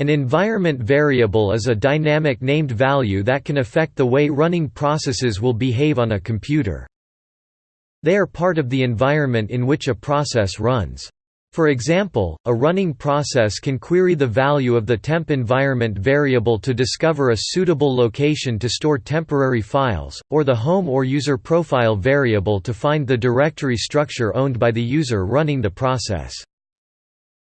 An environment variable is a dynamic named value that can affect the way running processes will behave on a computer. They are part of the environment in which a process runs. For example, a running process can query the value of the temp environment variable to discover a suitable location to store temporary files, or the home or user profile variable to find the directory structure owned by the user running the process.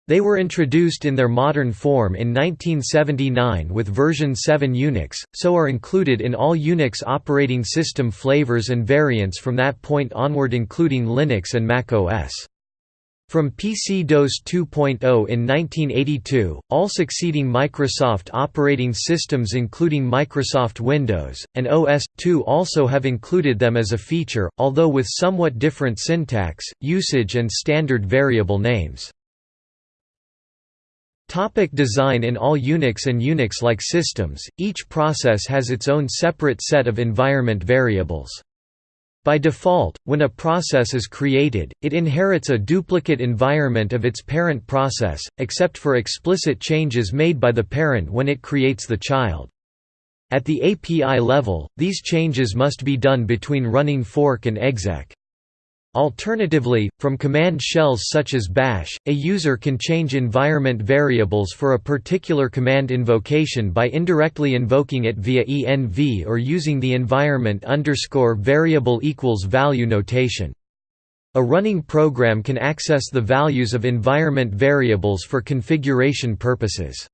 They were introduced in their modern form in 1979 with version 7 Unix, so are included in all Unix operating system flavors and variants from that point onward including Linux and Mac OS. From PC-DOS 2.0 in 1982, all succeeding Microsoft operating systems including Microsoft Windows, and OS/2 also have included them as a feature, although with somewhat different syntax, usage and standard variable names. Topic design In all Unix and Unix-like systems, each process has its own separate set of environment variables. By default, when a process is created, it inherits a duplicate environment of its parent process, except for explicit changes made by the parent when it creates the child. At the API level, these changes must be done between running fork and exec. Alternatively, from command shells such as bash, a user can change environment variables for a particular command invocation by indirectly invoking it via env or using the environment underscore variable equals value notation. A running program can access the values of environment variables for configuration purposes.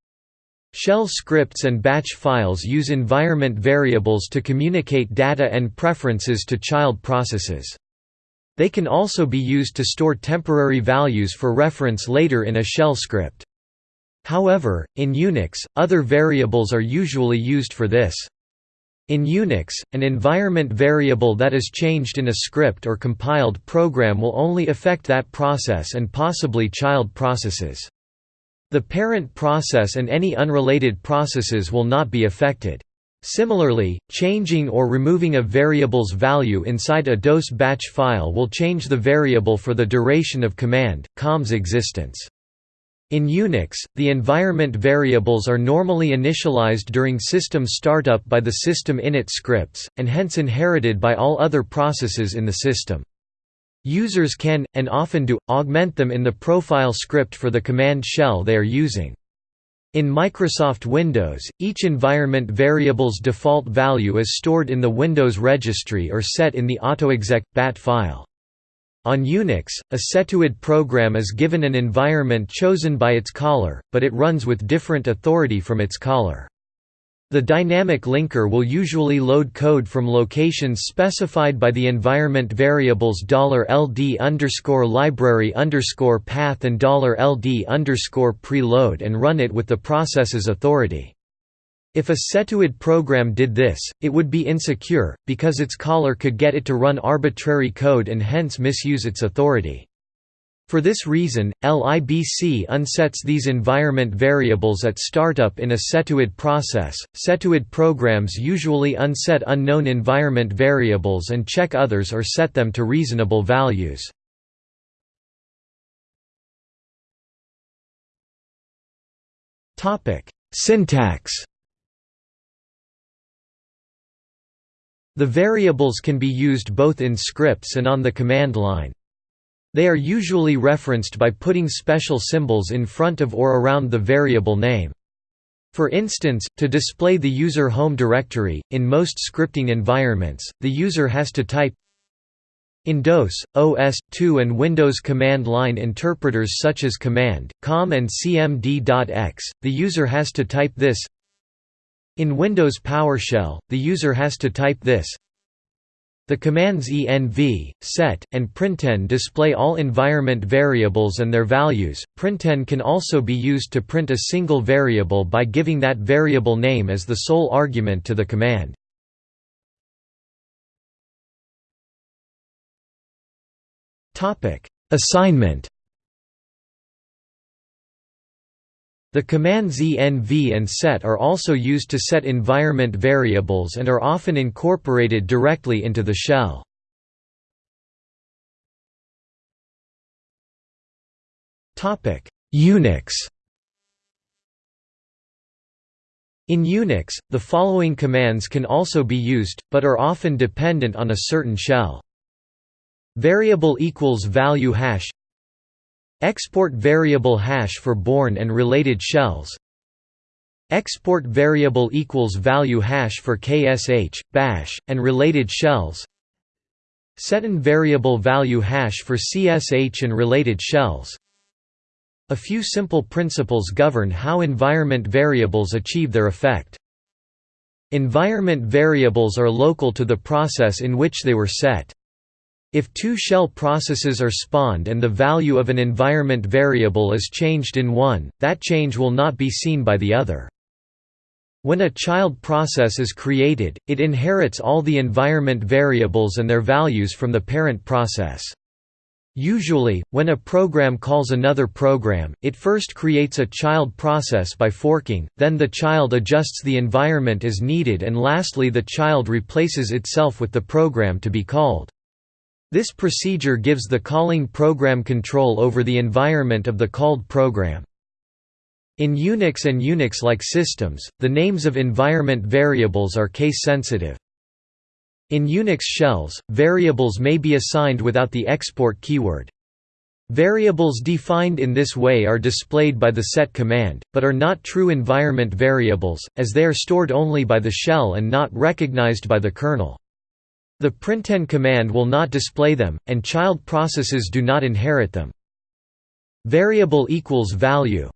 Shell scripts and batch files use environment variables to communicate data and preferences to child processes. They can also be used to store temporary values for reference later in a shell script. However, in Unix, other variables are usually used for this. In Unix, an environment variable that is changed in a script or compiled program will only affect that process and possibly child processes. The parent process and any unrelated processes will not be affected. Similarly, changing or removing a variable's value inside a DOS batch file will change the variable for the duration of command, com's existence. In Unix, the environment variables are normally initialized during system startup by the system init scripts, and hence inherited by all other processes in the system. Users can, and often do, augment them in the profile script for the command shell they are using. In Microsoft Windows, each environment variable's default value is stored in the Windows registry or set in the autoexec bat file. On Unix, a setuid program is given an environment chosen by its caller, but it runs with different authority from its caller. The dynamic linker will usually load code from locations specified by the environment variables $ld library path and $ld preload and run it with the process's authority. If a setuid program did this, it would be insecure, because its caller could get it to run arbitrary code and hence misuse its authority. For this reason, LIBC unsets these environment variables at startup in a setuid process. Setuid programs usually unset unknown environment variables and check others or set them to reasonable values. Topic: Syntax. The variables can be used both in scripts and on the command line. They are usually referenced by putting special symbols in front of or around the variable name. For instance, to display the user home directory, in most scripting environments, the user has to type in DOS, OS/2 and Windows command line interpreters such as command, com and cmd.x, the user has to type this. In Windows PowerShell, the user has to type this the commands env, set, and printenv display all environment variables and their values. Printenv can also be used to print a single variable by giving that variable name as the sole argument to the command. Topic: Assignment The commands env and set are also used to set environment variables and are often incorporated directly into the shell. Unix In Unix, the following commands can also be used, but are often dependent on a certain shell. Variable equals value hash Export variable hash for Bourne and related shells Export variable equals value hash for KSH, bash, and related shells Setenv variable value hash for CSH and related shells a few simple principles govern how environment variables achieve their effect. Environment variables are local to the process in which they were set. If two shell processes are spawned and the value of an environment variable is changed in one, that change will not be seen by the other. When a child process is created, it inherits all the environment variables and their values from the parent process. Usually, when a program calls another program, it first creates a child process by forking, then the child adjusts the environment as needed and lastly the child replaces itself with the program to be called. This procedure gives the calling program control over the environment of the called program. In Unix and Unix-like systems, the names of environment variables are case-sensitive. In Unix shells, variables may be assigned without the export keyword. Variables defined in this way are displayed by the set command, but are not true environment variables, as they are stored only by the shell and not recognized by the kernel. The println command will not display them, and child processes do not inherit them. Variable equals value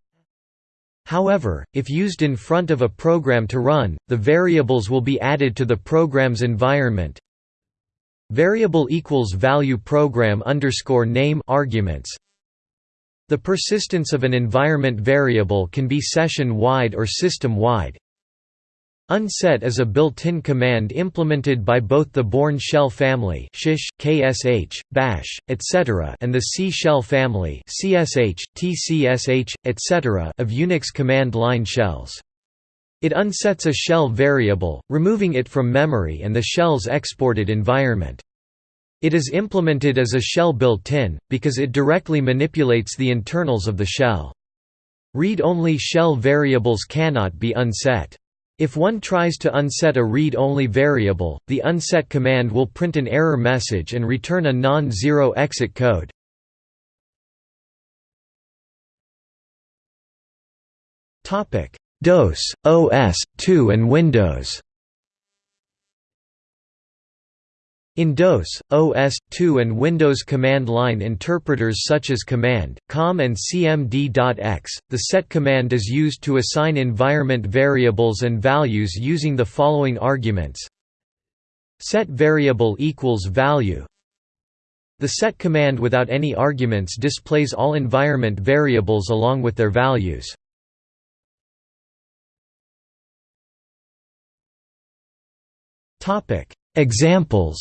However, if used in front of a program to run, the variables will be added to the program's environment. Variable equals value program underscore name arguments. The persistence of an environment variable can be session-wide or system-wide. Unset is a built-in command implemented by both the Bourne shell family shish, KSH, bash, etc. and the C shell family CSH, TCSH, etc. of Unix command line shells. It unsets a shell variable, removing it from memory and the shell's exported environment. It is implemented as a shell built-in, because it directly manipulates the internals of the shell. Read-only shell variables cannot be unset. If one tries to unset a read-only variable, the unset command will print an error message and return a non-zero exit code. DOS, OS, 2 and Windows In DOS, OS/2 and Windows command line interpreters such as command, com and cmd.x, the set command is used to assign environment variables and values using the following arguments. Set variable equals value. The set command without any arguments displays all environment variables along with their values. Topic: Examples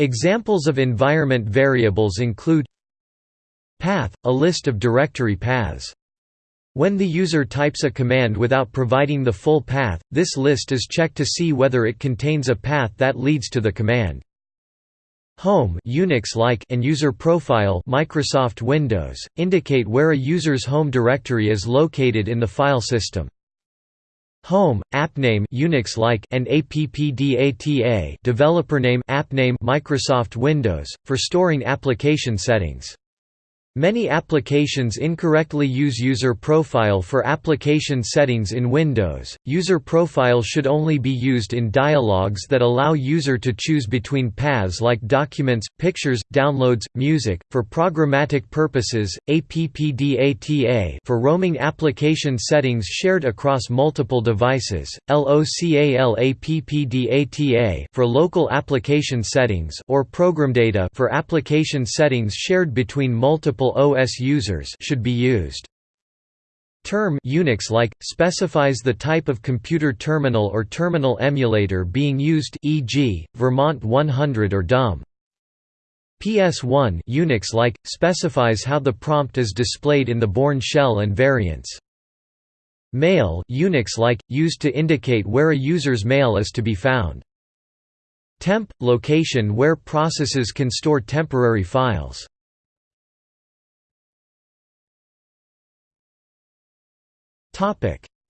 Examples of environment variables include Path – a list of directory paths. When the user types a command without providing the full path, this list is checked to see whether it contains a path that leads to the command. Home Unix-like and user profile Microsoft Windows indicate where a user's home directory is located in the file system. Home, appname Unix-like and appdata developer name appname Microsoft Windows, for storing application settings. Many applications incorrectly use user profile for application settings in Windows. User profile should only be used in dialogues that allow user to choose between paths like documents, pictures, downloads, music. For programmatic purposes, APPDATA for roaming application settings shared across multiple devices, LOCALAPPDATA for local application settings or program data for application settings shared between multiple OS users should be used. Term Unix-like specifies the type of computer terminal or terminal emulator being used e.g., Vermont 100 or DOM. PS1 Unix-like specifies how the prompt is displayed in the Bourne shell and variants. Mail Unix-like used to indicate where a user's mail is to be found. Temp location where processes can store temporary files.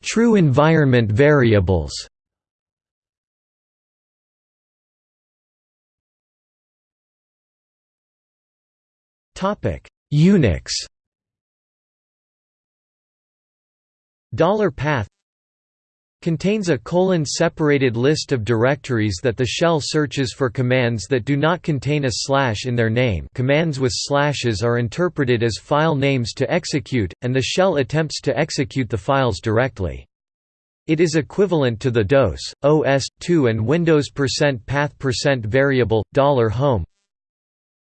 True environment variables. Unix. Dollar path contains a colon-separated list of directories that the shell searches for commands that do not contain a slash in their name commands with slashes are interpreted as file names to execute, and the shell attempts to execute the files directly. It is equivalent to the DOS, OS/2 and Windows %path % variable $home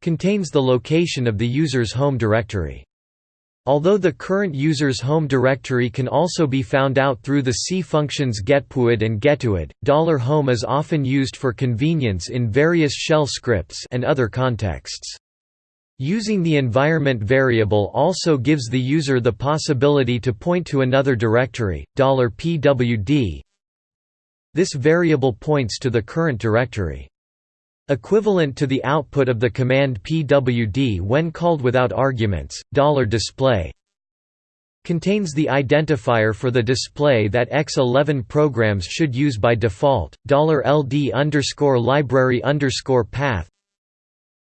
contains the location of the user's home directory. Although the current user's home directory can also be found out through the C functions getPUID and getuid, $home is often used for convenience in various shell scripts and other contexts. Using the environment variable also gives the user the possibility to point to another directory, $pwd. This variable points to the current directory. Equivalent to the output of the command pwd when called without arguments, $display contains the identifier for the display that X11 programs should use by default, $ld library path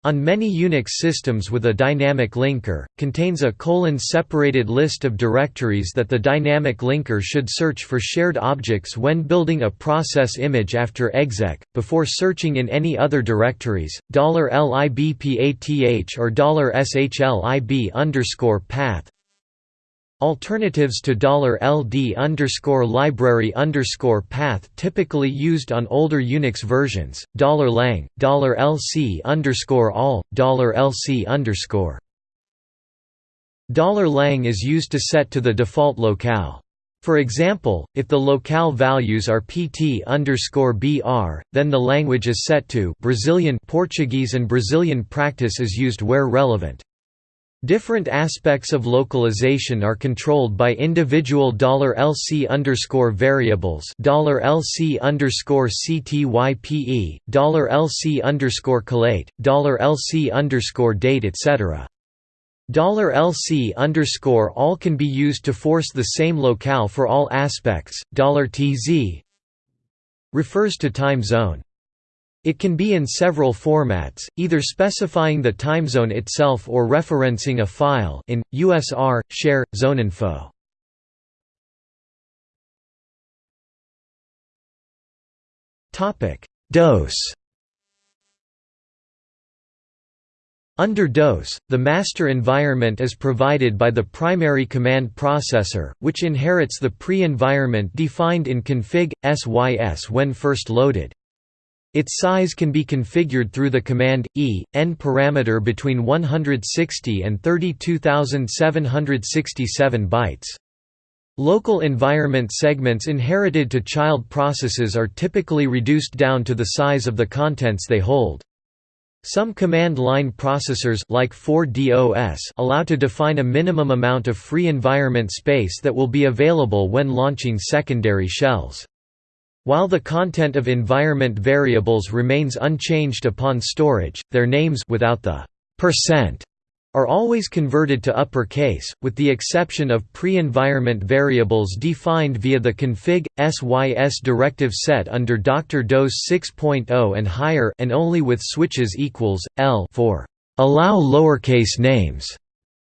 on many Unix systems with a dynamic linker, contains a colon-separated list of directories that the dynamic linker should search for shared objects when building a process image after exec, before searching in any other directories. $libpath or $shlib path Alternatives to $LD library path typically used on older Unix versions, $lang, $LC all, $LC $lang is used to set to the default locale. For example, if the locale values are pt br, then the language is set to Brazilian Portuguese and Brazilian practice is used where relevant. Different aspects of localization are controlled by individual $LC underscore variables $LC underscore CTYPE, $LC underscore collate, $LC underscore date etc. $LC underscore all can be used to force the same locale for all aspects, $TZ refers to time zone. It can be in several formats, either specifying the time zone itself or referencing a file in, USR, share, zoneinfo. DOS Under DOS, the master environment is provided by the primary command processor, which inherits the pre-environment defined in config. sys when first loaded. Its size can be configured through the command e n parameter between 160 and 32767 bytes. Local environment segments inherited to child processes are typically reduced down to the size of the contents they hold. Some command line processors like 4DOS allow to define a minimum amount of free environment space that will be available when launching secondary shells. While the content of environment variables remains unchanged upon storage, their names without the percent are always converted to uppercase, with the exception of pre-environment variables defined via the config sys directive set under Dr. DOS 6.0 and higher and only with switches equals l for allow lowercase names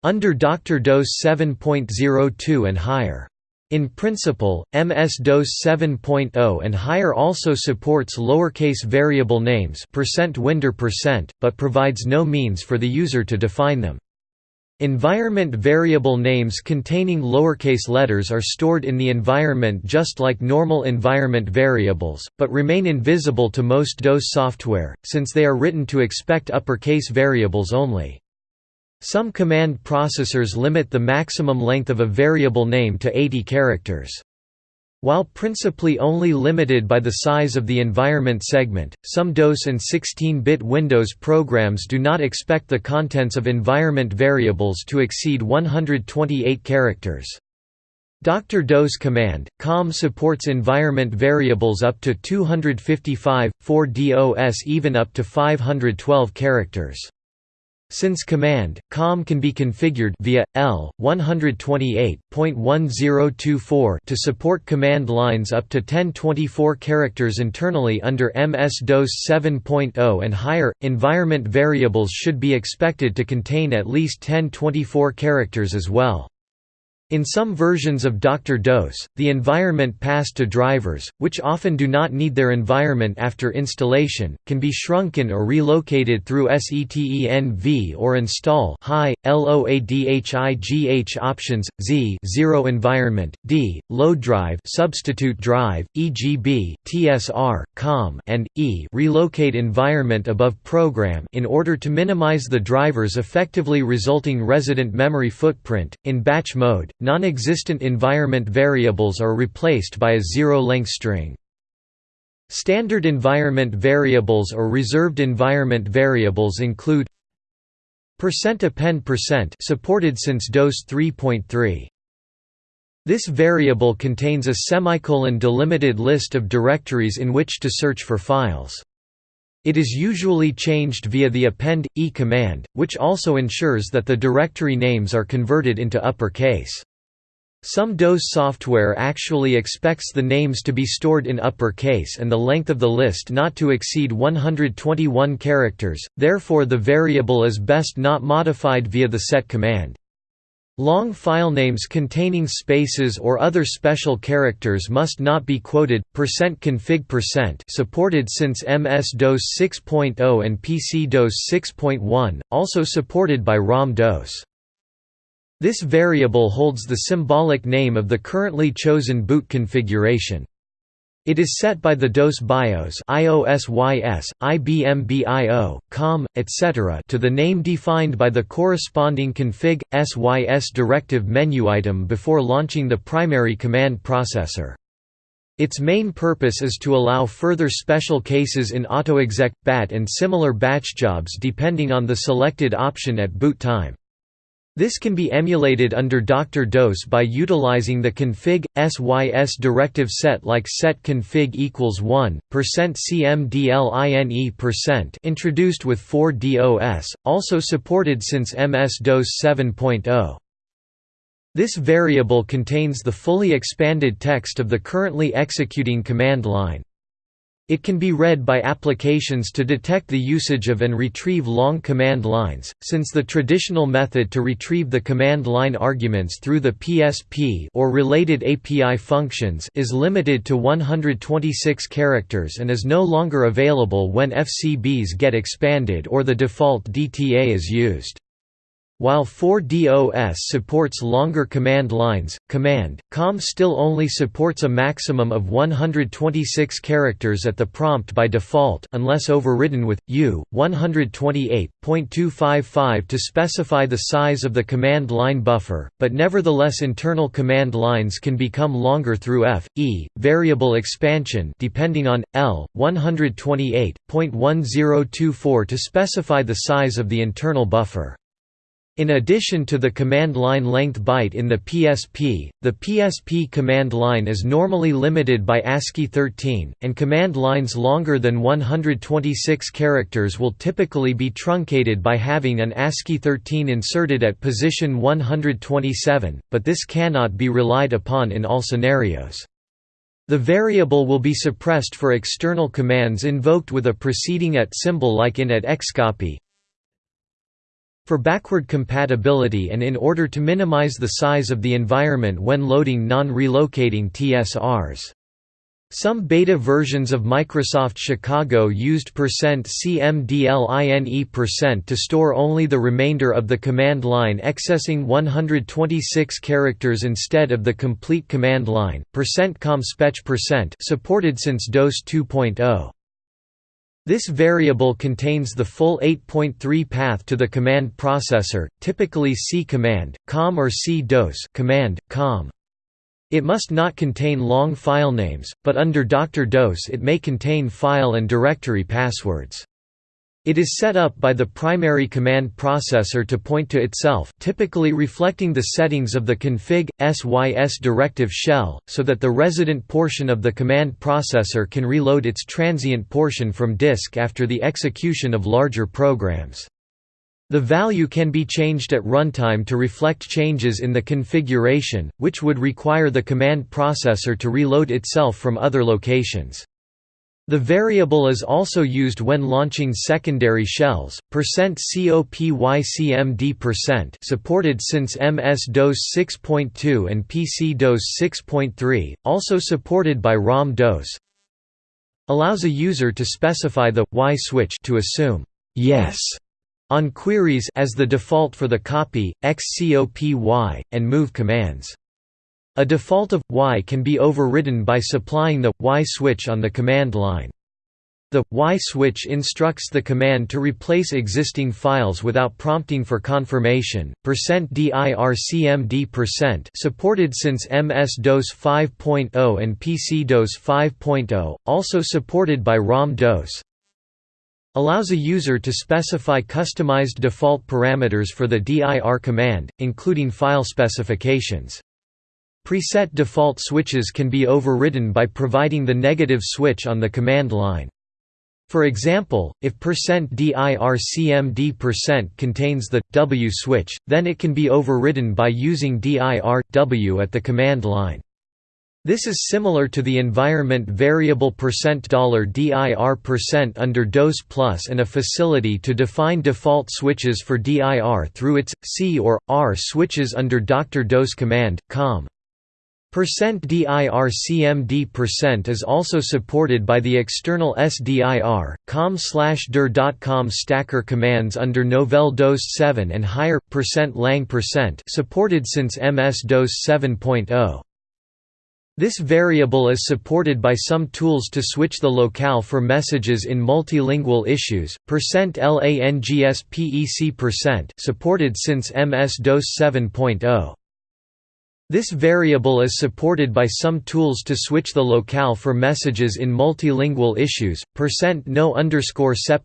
under Dr. DOS 7.02 and higher. In principle, MS-DOS 7.0 and higher also supports lowercase variable names %windir%, but provides no means for the user to define them. Environment variable names containing lowercase letters are stored in the environment just like normal environment variables, but remain invisible to most DOS software, since they are written to expect uppercase variables only. Some command processors limit the maximum length of a variable name to 80 characters. While principally only limited by the size of the environment segment, some DOS and 16-bit Windows programs do not expect the contents of environment variables to exceed 128 characters. Dr. DOS command, COM supports environment variables up to 255, 4 DOS even up to 512 characters. Since command, COM can be configured via L 128.1024 to support command lines up to 1024 characters internally under MS-DOS 7.0 and higher. Environment variables should be expected to contain at least 1024 characters as well. In some versions of Dr. DOS, the environment passed to drivers, which often do not need their environment after installation, can be shrunken or relocated through setenv or install high, loadhigh options, z 0 environment, d, load drive substitute drive, EGB, TSR, COM, and, e relocate environment above program in order to minimize the driver's effectively resulting resident memory footprint. In batch mode, non-existent environment variables are replaced by a zero-length string. Standard environment variables or reserved environment variables include %append% supported since DOS 3.3. This variable contains a semicolon delimited list of directories in which to search for files. It is usually changed via the append e command, which also ensures that the directory names are converted into uppercase. Some DOS software actually expects the names to be stored in uppercase and the length of the list not to exceed 121 characters, therefore the variable is best not modified via the set command. Long filenames containing spaces or other special characters must not be quoted. %config% supported since MS-DOS 6.0 and PC-DOS 6.1, also supported by ROM-DOS. This variable holds the symbolic name of the currently chosen boot configuration. It is set by the DOS BIOS IOSYS, IBM BIO, COM, etc. to the name defined by the corresponding config SYS directive menu item before launching the primary command processor. Its main purpose is to allow further special cases in AutoExec, BAT and similar batch jobs depending on the selected option at boot time. This can be emulated under Dr. DOS by utilizing the config sys directive set like set config equals 1 %cmdline introduced with 4DOS, also supported since MS-DOS 7.0. This variable contains the fully expanded text of the currently executing command line. It can be read by applications to detect the usage of and retrieve long command lines, since the traditional method to retrieve the command line arguments through the PSP or related API functions is limited to 126 characters and is no longer available when FCBs get expanded or the default DTA is used. While 4DOS supports longer command lines, Command, COM still only supports a maximum of 126 characters at the prompt by default unless overridden with, U, 128.255 to specify the size of the command line buffer, but nevertheless internal command lines can become longer through F, E, variable expansion depending on, L, 128.1024 to specify the size of the internal buffer. In addition to the command line length byte in the PSP, the PSP command line is normally limited by ASCII 13, and command lines longer than 126 characters will typically be truncated by having an ASCII 13 inserted at position 127, but this cannot be relied upon in all scenarios. The variable will be suppressed for external commands invoked with a preceding at symbol like in at xcopy, for backward compatibility and in order to minimize the size of the environment when loading non-relocating TSRs. Some beta versions of Microsoft Chicago used %cmdline% to store only the remainder of the command line accessing 126 characters instead of the complete command line. %comspec% supported since DOS 2.0. This variable contains the full 8.3 path to the command processor, typically C command, COM or C DOS command, COM. It must not contain long file names, but under Dr. DOS it may contain file and directory passwords. It is set up by the primary command processor to point to itself typically reflecting the settings of the config, sys directive shell, so that the resident portion of the command processor can reload its transient portion from disk after the execution of larger programs. The value can be changed at runtime to reflect changes in the configuration, which would require the command processor to reload itself from other locations. The variable is also used when launching secondary shells. %COPYCMD% supported since MS-DOS 6.2 and PC-DOS 6.3, also supported by ROM-DOS. Allows a user to specify the y switch to assume yes on queries as the default for the copy, xcopy, and move commands. A default of y can be overridden by supplying the y switch on the command line. The y switch instructs the command to replace existing files without prompting for confirmation. %dircmd% supported since MS-DOS 5.0 and PC-DOS 5.0, also supported by ROM-DOS. Allows a user to specify customized default parameters for the dir command, including file specifications. Preset default switches can be overridden by providing the negative switch on the command line. For example, if %dircmd% contains the w switch, then it can be overridden by using dir w at the command line. This is similar to the environment variable $dir% under DOS Plus and a facility to define default switches for dir through its C or R switches under Dr. DOS command, com. %dircmd% is also supported by the external SDIR, com slash dir.com stacker commands under Novell DOS 7 and higher, percent %lang percent supported since MS-DOS 7.0. This variable is supported by some tools to switch the locale for messages in multilingual issues. %langsPEC% supported since MS-DOS 7.0. This variable is supported by some tools to switch the locale for messages in multilingual issues. %no underscore sep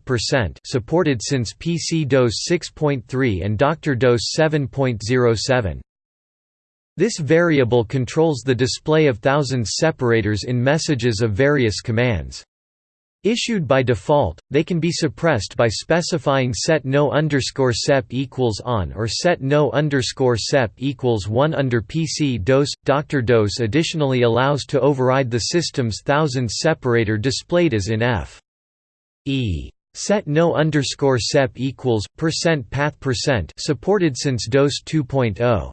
supported since PC DOS 6.3 and Dr. DOS 7.07. This variable controls the display of thousands separators in messages of various commands. Issued by default, they can be suppressed by specifying set no underscore sep equals on or set no underscore sep equals 1 under PC DOS. Dr. DOS additionally allows to override the system's thousands separator displayed as in F. E. Set no underscore sep equals percent path percent supported since DOS 2.0.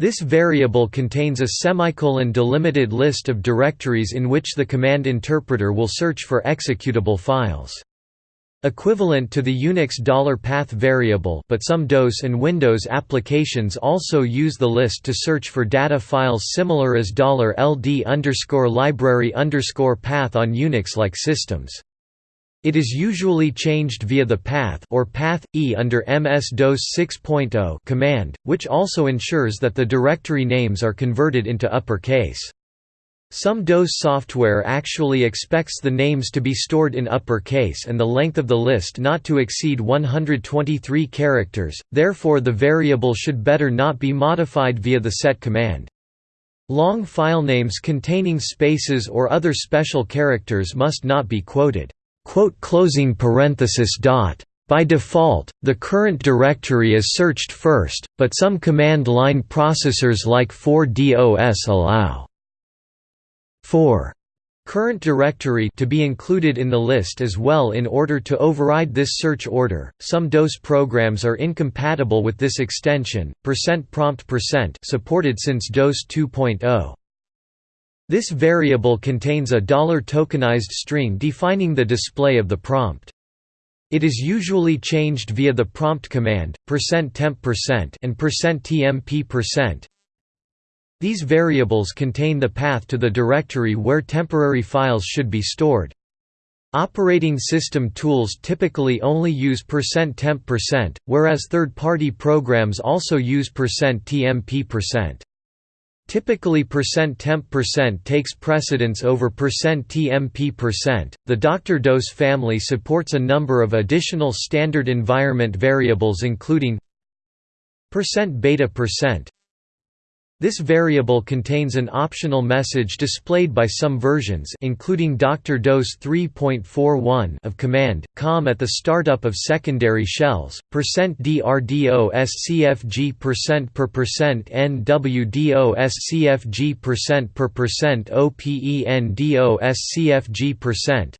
This variable contains a semicolon delimited list of directories in which the command interpreter will search for executable files. Equivalent to the Unix $path variable but some DOS and Windows applications also use the list to search for data files similar as $ld library path on Unix-like systems. It is usually changed via the path or path e under MS-DOS 6.0 command, which also ensures that the directory names are converted into uppercase. Some DOS software actually expects the names to be stored in uppercase and the length of the list not to exceed 123 characters, therefore the variable should better not be modified via the set command. Long filenames containing spaces or other special characters must not be quoted. By default, the current directory is searched first, but some command line processors like 4DOS allow 4 current directory to be included in the list as well in order to override this search order. Some DOS programs are incompatible with this extension. Percent %prompt% percent supported since DOS 2.0. This variable contains a dollar $tokenized string defining the display of the prompt. It is usually changed via the prompt command, %temp% and %tmp%. These variables contain the path to the directory where temporary files should be stored. Operating system tools typically only use %temp%, whereas third-party programs also use %tmp%. Typically %temp% takes precedence over %tmp%. The Dr. DOS family supports a number of additional standard environment variables including percent %beta%, This variable contains an optional message displayed by some versions including Dr. DOS 3.41 of command, com at the startup of secondary shells, %drdoscfg per percent nwdoscfg percent per percent opendoscfg percent.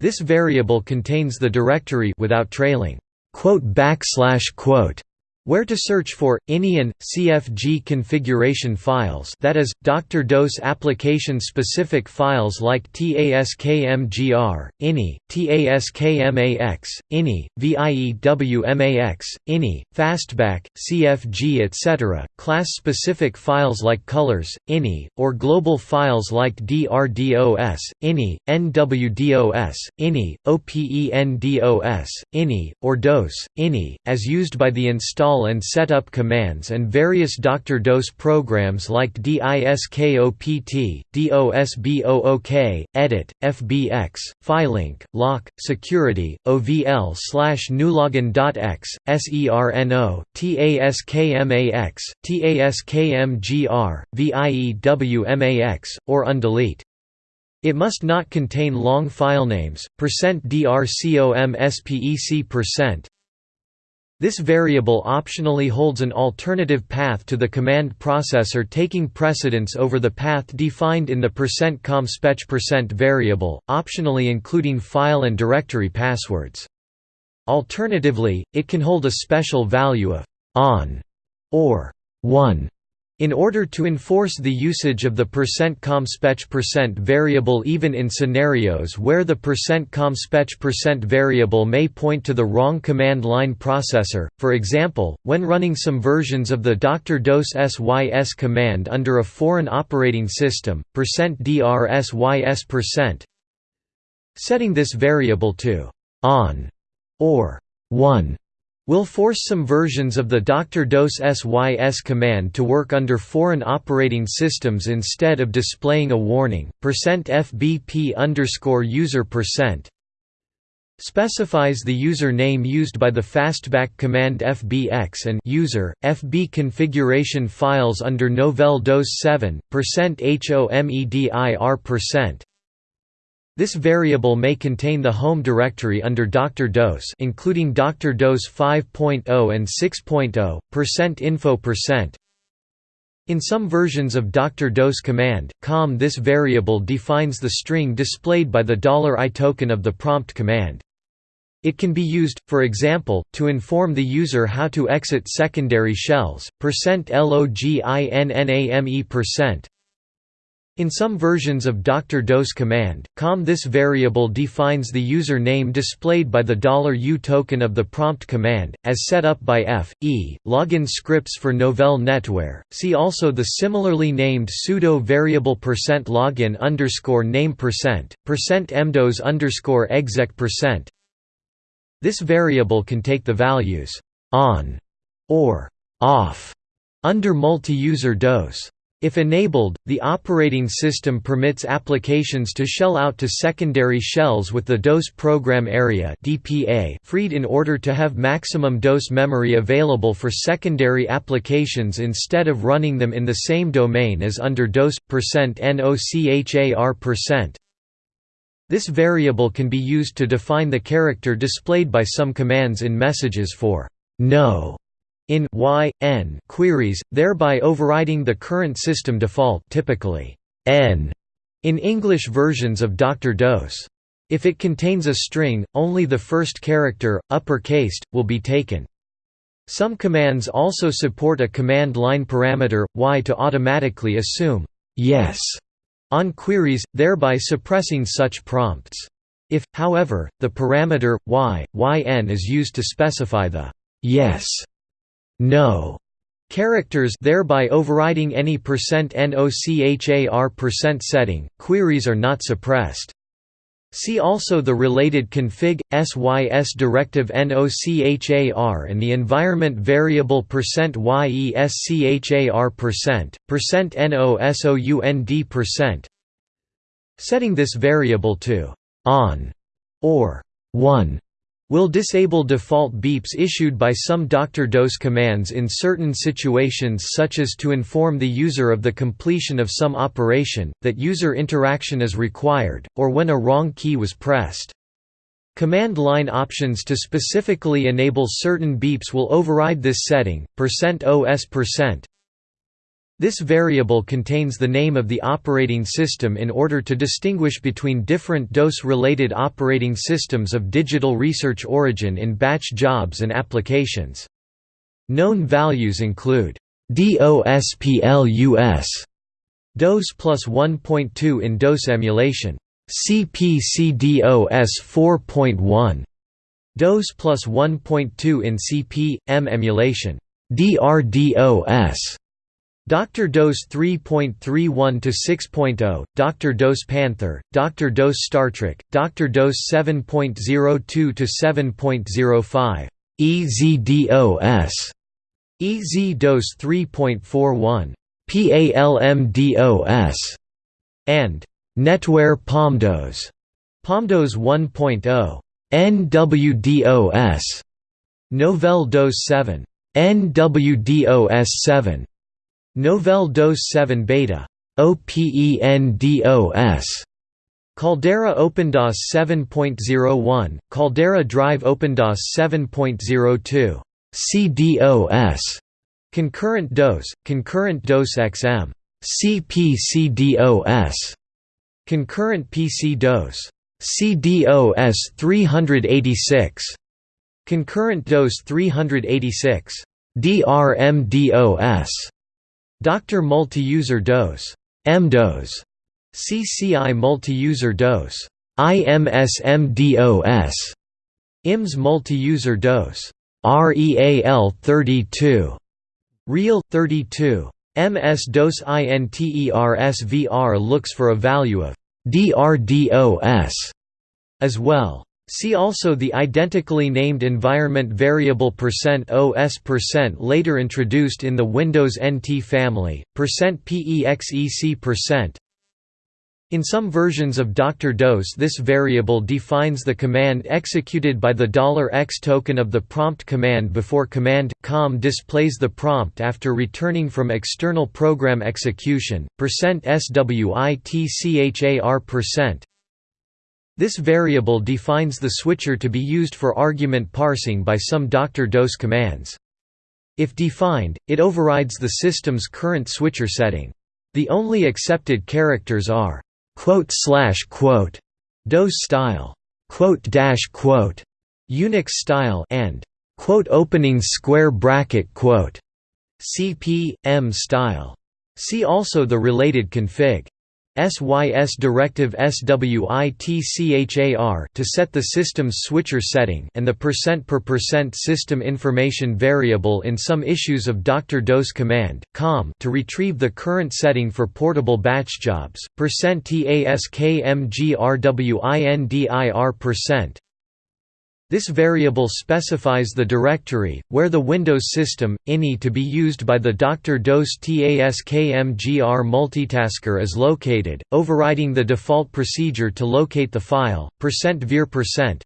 This variable contains the directory without trailing quote backslash quote where to search for ini and CFG configuration files that is Dr. DOS application specific files like TASKMGR, ini, TASKMAX, ini, VIEWMAX, ini, Fastback, CFG etc., class specific files like colors, ini, or global files like DRDOS, ini, NWDOS, ini, OPENDOS, ini, or DOS, ini, as used by the install install and setup commands and various Dr. DOS programs like DISKOPT, DOSBOOK, Edit, FBX, Filink, Lock, Security, OVL slash newlogin.x, SERNO, TASKMAX, TASKMGR, VIEWMAX, or undelete. It must not contain long filenames, %drcomspec%, this variable optionally holds an alternative path to the command processor taking precedence over the path defined in the %com variable, optionally including file and directory passwords. Alternatively, it can hold a special value of on or 1 in order to enforce the usage of the %comspec variable even in scenarios where the %comspec variable may point to the wrong command line processor, for example, when running some versions of the Dr. DOS SYS command under a foreign operating system, %drsys setting this variable to on or 1 will force some versions of the Dr. DOS SYS command to work under foreign operating systems instead of displaying a warning. %fbp underscore user percent specifies the user name used by the fastback command fbx and user fb configuration files under Novell DOS 7 %homedir percent this variable may contain the home directory under Dr. DOS including Dr. DOS 5.0 and 6.0, percent .info percent. In some versions of Dr. DOS command, com this variable defines the string displayed by the dollar $i token of the prompt command. It can be used, for example, to inform the user how to exit secondary shells, percent %loginname%, in some versions of Dr. DOS command, com this variable defines the user name displayed by the $u token of the prompt command, as set up by F, E, login scripts for Novell NetWare. See also the similarly named pseudo variable percent login underscore name percent, percent mdos underscore exec percent. This variable can take the values on or off under multi-user DOS. If enabled, the operating system permits applications to shell out to secondary shells with the DOS program area freed in order to have maximum DOS memory available for secondary applications instead of running them in the same domain as under DOS %NOCHAR%. This variable can be used to define the character displayed by some commands in messages for no in y, n queries, thereby overriding the current system default typically n in English versions of Dr. DOS. If it contains a string, only the first character, uppercased, will be taken. Some commands also support a command line parameter, y to automatically assume yes on queries, thereby suppressing such prompts. If, however, the parameter, y, yn is used to specify the yes no characters thereby overriding any percent %NOCHAR% setting, queries are not suppressed. See also the related config sys directive nochar and the environment variable percent %yeschar%, %nosound%. Setting this variable to on or 1 will disable default beeps issued by some Dr. DOS commands in certain situations such as to inform the user of the completion of some operation, that user interaction is required, or when a wrong key was pressed. Command line options to specifically enable certain beeps will override this setting, %OS%, this variable contains the name of the operating system in order to distinguish between different DOS-related operating systems of digital research origin in batch jobs and applications. Known values include DOSPLUS DOS plus 1.2 in DOS emulation, CPCDOS 4.1 DOS plus 1.2 in CP.M emulation, DRDOS Dr. DOS 3.31 to 6.0, Dr. DOS Panther, Dr. DOS Star Trek, Dr. DOS 7.02 to 7.05, EZDOS, EZ-DOS 3.41, PALMDOS, and Netware PalmDOS, PalmDOS 1.0, NWDOS, Novell DOS 7, NWDOS 7, Novell DOS 7 Beta. OPENDOS Caldera OpenDOS 7.01, Caldera Drive OpenDOS 7.02, CDOS, Concurrent DOS, Concurrent DOS XM, CPCDOS, Concurrent PC DOS, CDOS 386, Concurrent DOS 386, DRMDOS, Dr. Multi-User DOS MDOS, CCI Multi-User DOS. IMSMDOS, IMS Multi-User DOS. REAL 32, Real 32, MS-DOS INTERSVR looks for a value of DRDOS as well. See also the identically named environment variable %OS later introduced in the Windows NT family, %PEXEC in some versions of Dr. DOS this variable defines the command executed by the $X token of the prompt command before command, com displays the prompt after returning from external program execution, %SWITCHAR this variable defines the switchar to be used for argument parsing by some Dr. DOS commands. If defined, it overrides the system's current switchar setting. The only accepted characters are quote slash quote DOS style quote dash quote Unix style and quote opening square bracket quote CP M style. See also the related config. SYS directive SWITCHAR to set the system's switchar setting and the percent per percent system information variable in some issues of Dr. DOS command, com to retrieve the current setting for portable batch jobs, percent TASKMGRWINDIR percent this variable specifies the directory, where the Windows system, INI to be used by the Dr. DOS TASKMGR multitasker is located, overriding the default procedure to locate the file, %ver%.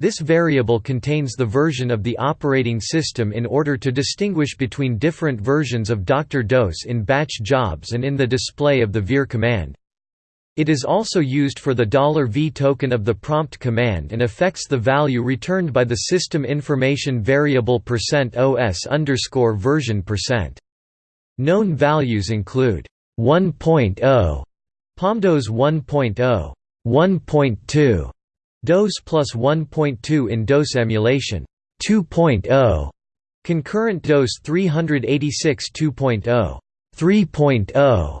This variable contains the version of the operating system in order to distinguish between different versions of Dr. DOS in batch jobs and in the display of the vir command. It is also used for the dollar $V token of the prompt command and affects the value returned by the system information variable %OS underscore version percent. Known values include 1.0, PalmDOS 1.0, 1.2, DOS plus 1.2 in DOS emulation, 2.0, concurrent DOS 386 2.0, 3.0,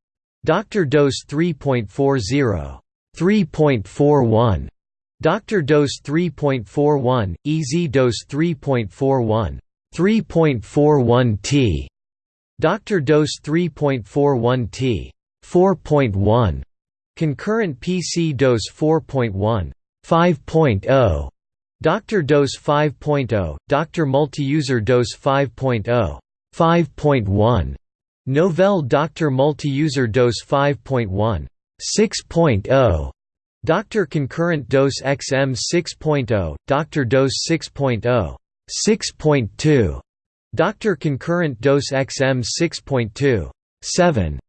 Dr. DOS 3.40, 3.41, Dr. DOS 3.41, EZ-DOS 3.41, 3.41T, Dr. DOS 3.41T, 4.1, Concurrent PC DOS 4.1, 5.0, Dr. DOS 5.0, Dr. Multi-User DOS 5.0, 5.1, Novell Dr. Multi-User DOS 5.1, 6.0, Dr. Concurrent DOS XM 6.0, Dr. DOS 6.0, 6.2, Dr. Concurrent DOS XM 6.2, 7,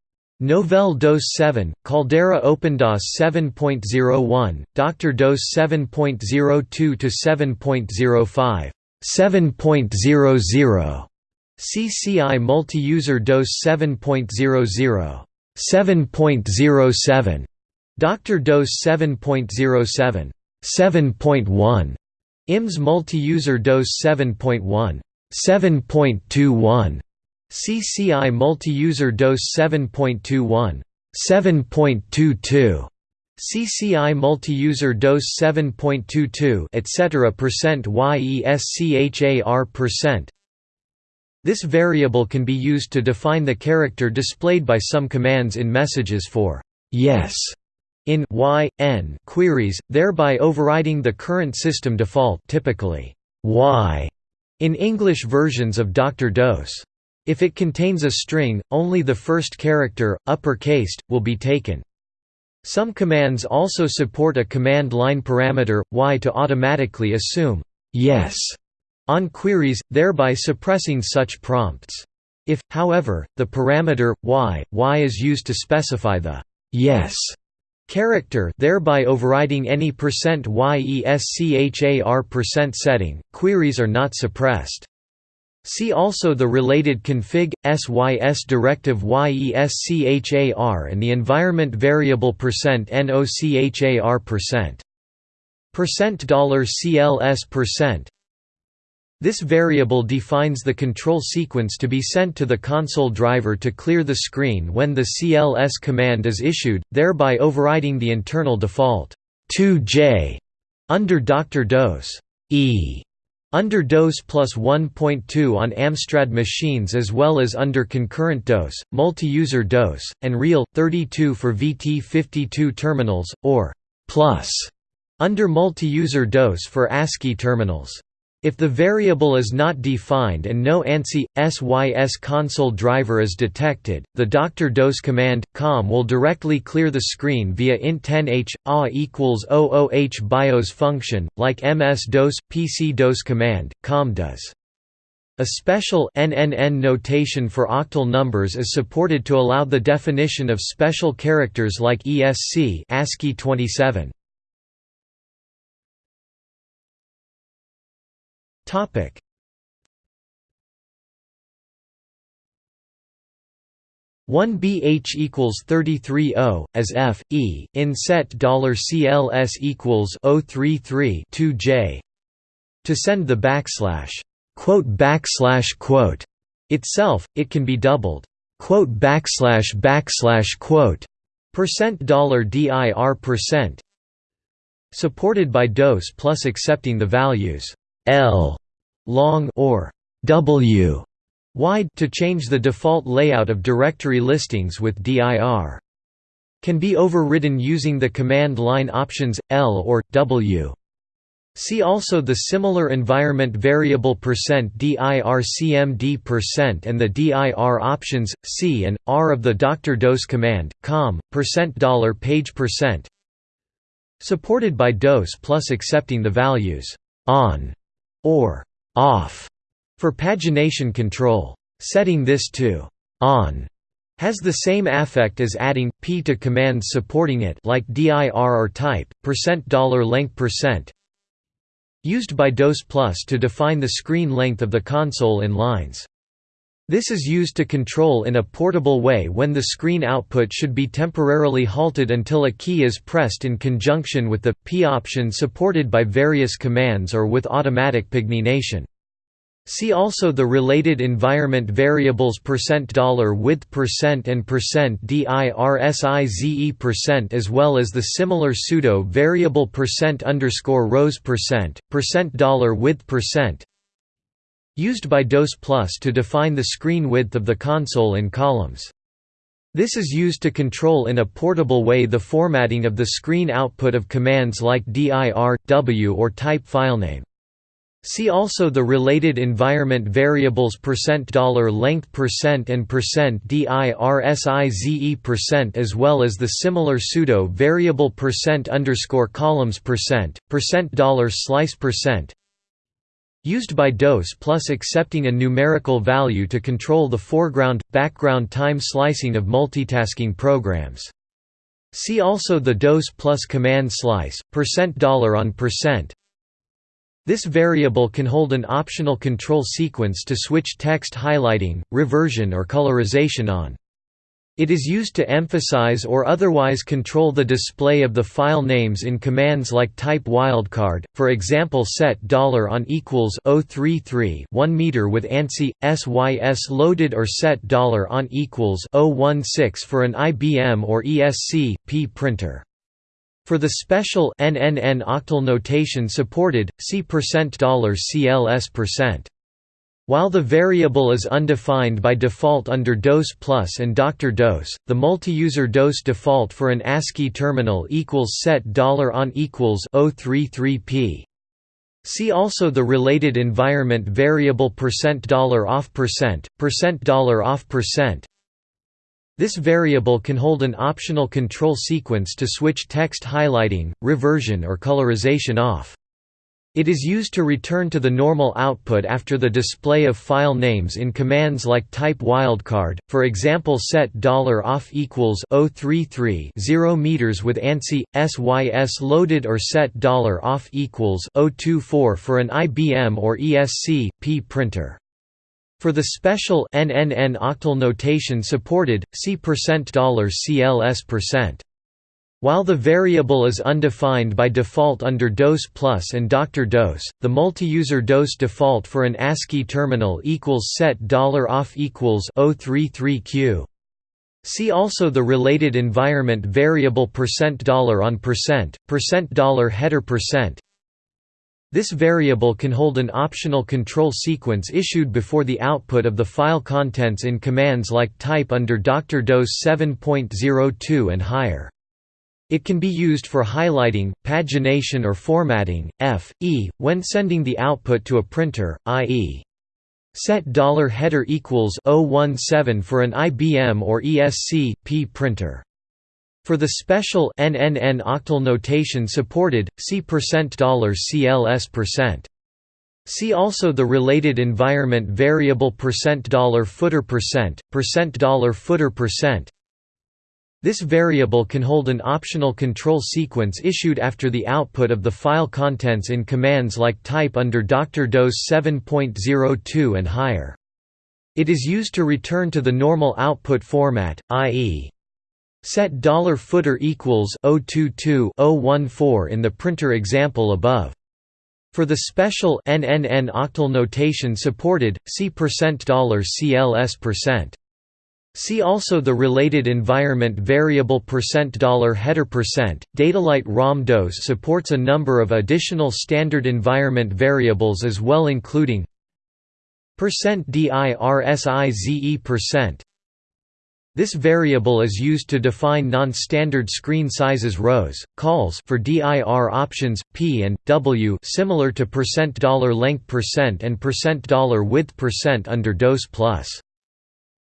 Novell DOS 7, Caldera OpenDOS 7.01, Dr. DOS 7.02 to 7.05, 7.00, CCI Multi-User DOS 7.00, 7.07, Dr. DOS 7.07, 7.1, IMS Multi-User DOS 7.1, 7.21, CCI Multi-User DOS 7.21, 7.22, CCI Multi-User DOS 7.22, etc. percent YESCHAR percent. This variable can be used to define the character displayed by some commands in messages for yes in y n queries, thereby overriding the current system default, typically y, in English versions of Dr. DOS. If it contains a string, only the first character, uppercased, will be taken. Some commands also support a command line parameter, y to automatically assume yes on queries, thereby suppressing such prompts. If, however, the parameter, y, y is used to specify the yes character thereby overriding any percent %YESCHAR% percent setting, queries are not suppressed. See also the related config sys directive yeschar and the environment variable percent %nochar percent. Percent $CLS percent. This variable defines the control sequence to be sent to the console driver to clear the screen when the CLS command is issued, thereby overriding the internal default 2J under Dr. DOS E under DOS plus 1.2 on Amstrad machines as well as under concurrent DOS, multi-user DOS, and Real, 32 for VT52 terminals, or plus under multi-user DOS for ASCII terminals. If the variable is not defined and no ANSI, SYS console driver is detected, the Dr. DOS command, COM will directly clear the screen via int10h, a equals 00h BIOS function, like MS-DOS, PC-DOS command, COM does. A special NNN notation for octal numbers is supported to allow the definition of special characters like ESC ASCII 27. Topic. One BH equals thirty three O as F E in set dollar CLS equals O three three two J to send the backslash quote backslash quote itself, it can be doubled quote backslash backslash quote percent dollar dir percent supported by DOS plus accepting the values L long or W wide to change the default layout of directory listings with dir. Can be overridden using the command line options L or W. See also the similar environment variable %dircmd% and the dir options C and R of the Dr. DOS command com $dollar page percent supported by DOS plus accepting the values on or off for pagination control. Setting this to on has the same affect as adding p to commands supporting it like dir or type $length used by DOS Plus to define the screen length of the console in lines. This is used to control in a portable way when the screen output should be temporarily halted until a key is pressed in conjunction with the P option supported by various commands or with automatic pagination. See also the related environment variables %width percent and %dirsize as well as the similar pseudo variable percent underscore rows percent, percent $width percent used by DOS Plus to define the screen width of the console in columns. This is used to control in a portable way the formatting of the screen output of commands like dir, w or type filename. See also the related environment variables $length and dirsize percent as well as the similar pseudo variable percent underscore columns percent, percent dollar $slice percent used by DOS plus accepting a numerical value to control the foreground background time slicing of multitasking programs. See also the DOS plus command slice percent dollar %on percent this variable can hold an optional control sequence to switch text highlighting, reversion or colorization on. It is used to emphasize or otherwise control the display of the file names in commands like type wildcard, for example set $on equals 033 1 meter with ANSI, SYS loaded or set $on equals 016 for an IBM or ESC, P printer. For the special NNN octal notation supported, see $CLS%. While the variable is undefined by default under DOS Plus and Dr. DOS, the multi-user DOS default for an ASCII terminal equals set dollar $on equals 033p. See also the related environment variable percent dollar %$off%, percent, percent dollar %$off%, percent. this variable can hold an optional control sequence to switch text highlighting, reversion or colorization off. It is used to return to the normal output after the display of file names in commands like type wildcard, for example set $off equals 033 0 meters with ANSI, SYS loaded or set $off equals 024 for an IBM or ESC, P printer. For the special NNN octal notation supported, see $CLS%. While the variable is undefined by default under DOS Plus and Dr. DOS, the multi-user DOS default for an ASCII terminal equals set $off equals 033q. See also the related environment variable percent dollar %on percent, percent dollar %header percent, this variable can hold an optional control sequence issued before the output of the file contents in commands like type under Dr. DOS 7.02 and higher. It can be used for highlighting, pagination or formatting, f, e, when sending the output to a printer, i.e. set $header equals 017 for an IBM or ESC, P printer. For the special NNN octal notation supported, see $CLS%. See also the related environment variable percent dollar $footer percent, percent dollar $footer percent. This variable can hold an optional control sequence issued after the output of the file contents in commands like type under Dr. DOS 7.02 and higher. It is used to return to the normal output format, i.e. Set $footer equals 022 014 in the printer example above. For the special NNN octal notation supported, see $CLS%. See also the related environment variable percent dollar $header percent. Datalight ROM DOS supports a number of additional standard environment variables as well including percent %dirsize percent. this variable is used to define non-standard screen sizes rows, calls for dir options p and w similar to percent dollar $length percent and percent dollar $width percent under DOS plus.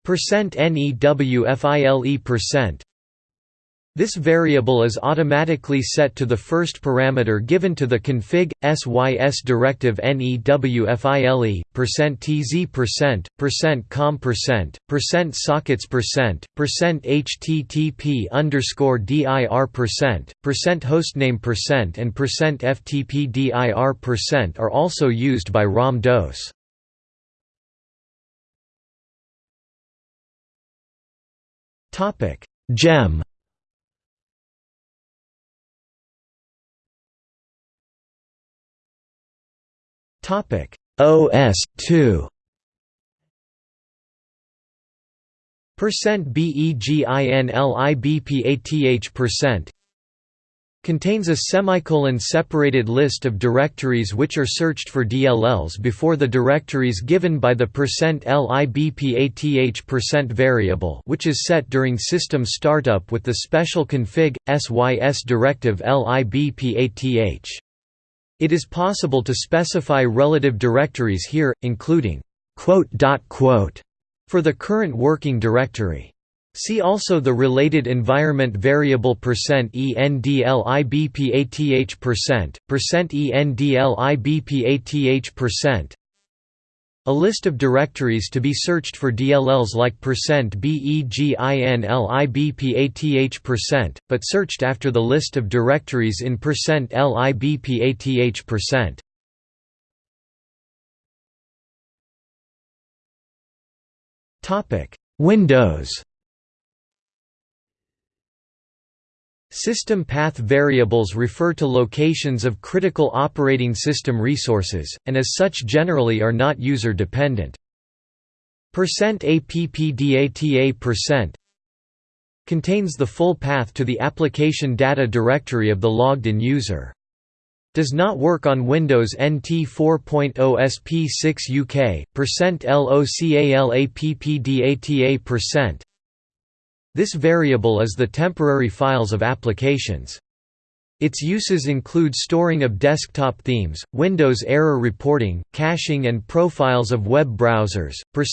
%newfile percent this variable is automatically set to the first parameter given to the config sys directive newfile %tz percent percent com percent percent sockets percent percent http underscore dir percent percent hostname percent and percent ftp dir percent are also used by ROM DOS. Topic. GEM. Topic: OS2 Percent BEGINLIBPATH percent contains a semicolon separated list of directories which are searched for DLLs before the directories given by the %LIBPATH variable which is set during system startup with the special config sys directive LIBPATH. It is possible to specify relative directories here, including for the current working directory. See also the related environment variable percent %ENDLIBPATH percent, percent %ENDLIBPATH percent. A list of directories to be searched for DLLs like percent %BEGINLIBPATH percent, but searched after the list of directories in percent %LIBPATH percent. Windows System path variables refer to locations of critical operating system resources, and as such generally are not user-dependent. %APPDATA contains the full path to the application data directory of the logged-in user. Does not work on Windows NT 4.0 SP6 UK, %LOCALAPPDATA this variable is the temporary files of applications. Its uses include storing of desktop themes, Windows error reporting, caching and profiles of web browsers, per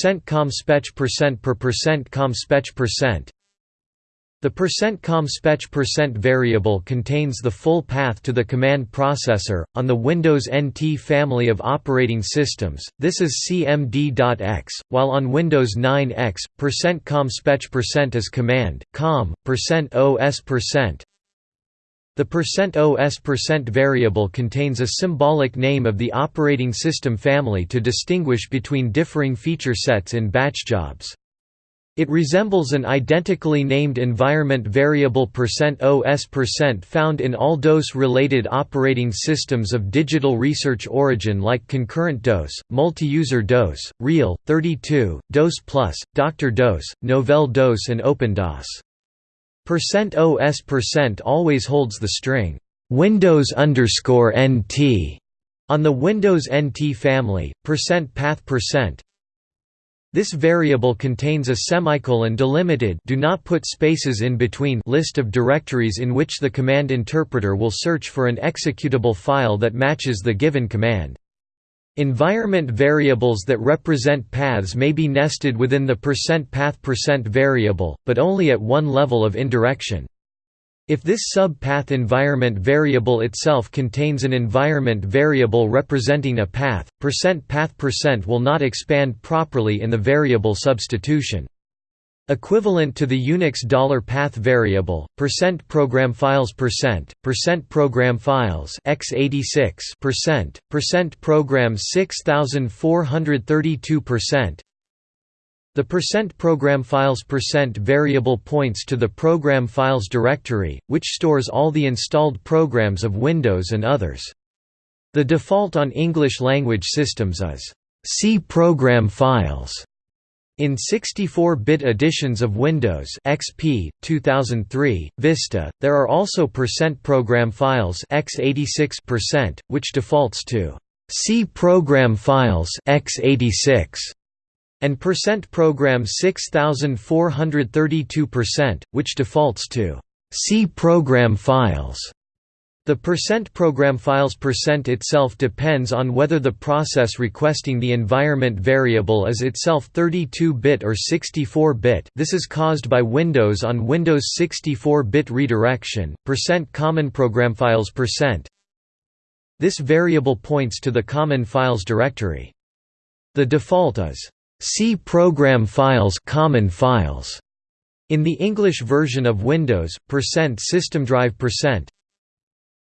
percent %com spec percent the variable contains the full path to the command processor. On the Windows NT family of operating systems, this is cmd.x, while on Windows 9x, %com_spec is command, com, %os percent. The %os percent variable contains a symbolic name of the operating system family to distinguish between differing feature sets in batch jobs. It resembles an identically named environment variable %OS found in all DOS-related operating systems of digital research origin like Concurrent DOS, Multi-User DOS, Real, 32, DOS Plus, Dr. DOS, Novell DOS and OpenDOS. %OS always holds the string Windows underscore NT on the Windows NT family, percent %path percent this variable contains a semicolon delimited do not put spaces in between list of directories in which the command interpreter will search for an executable file that matches the given command. Environment variables that represent paths may be nested within the %path variable, but only at one level of indirection. If this sub-path environment variable itself contains an environment variable representing a path, percent %path% percent will not expand properly in the variable substitution. Equivalent to the Unix dollar $path variable, percent program files percent, percent program files x86 percent, percent program 6432 percent, the percent program files percent variable points to the program files directory, which stores all the installed programs of Windows and others. The default on English language systems is C program files. In 64-bit editions of Windows XP, 2003, Vista, there are also percent program files x86%, which defaults to C program files x86 and percent program 6432%, which defaults to C program files. The percent program files percent itself depends on whether the process requesting the environment variable is itself 32-bit or 64-bit. This is caused by Windows on Windows 64-bit redirection. Percent common program files percent. This variable points to the common files directory. The default is C program files common files in the English version of Windows, %systemdrive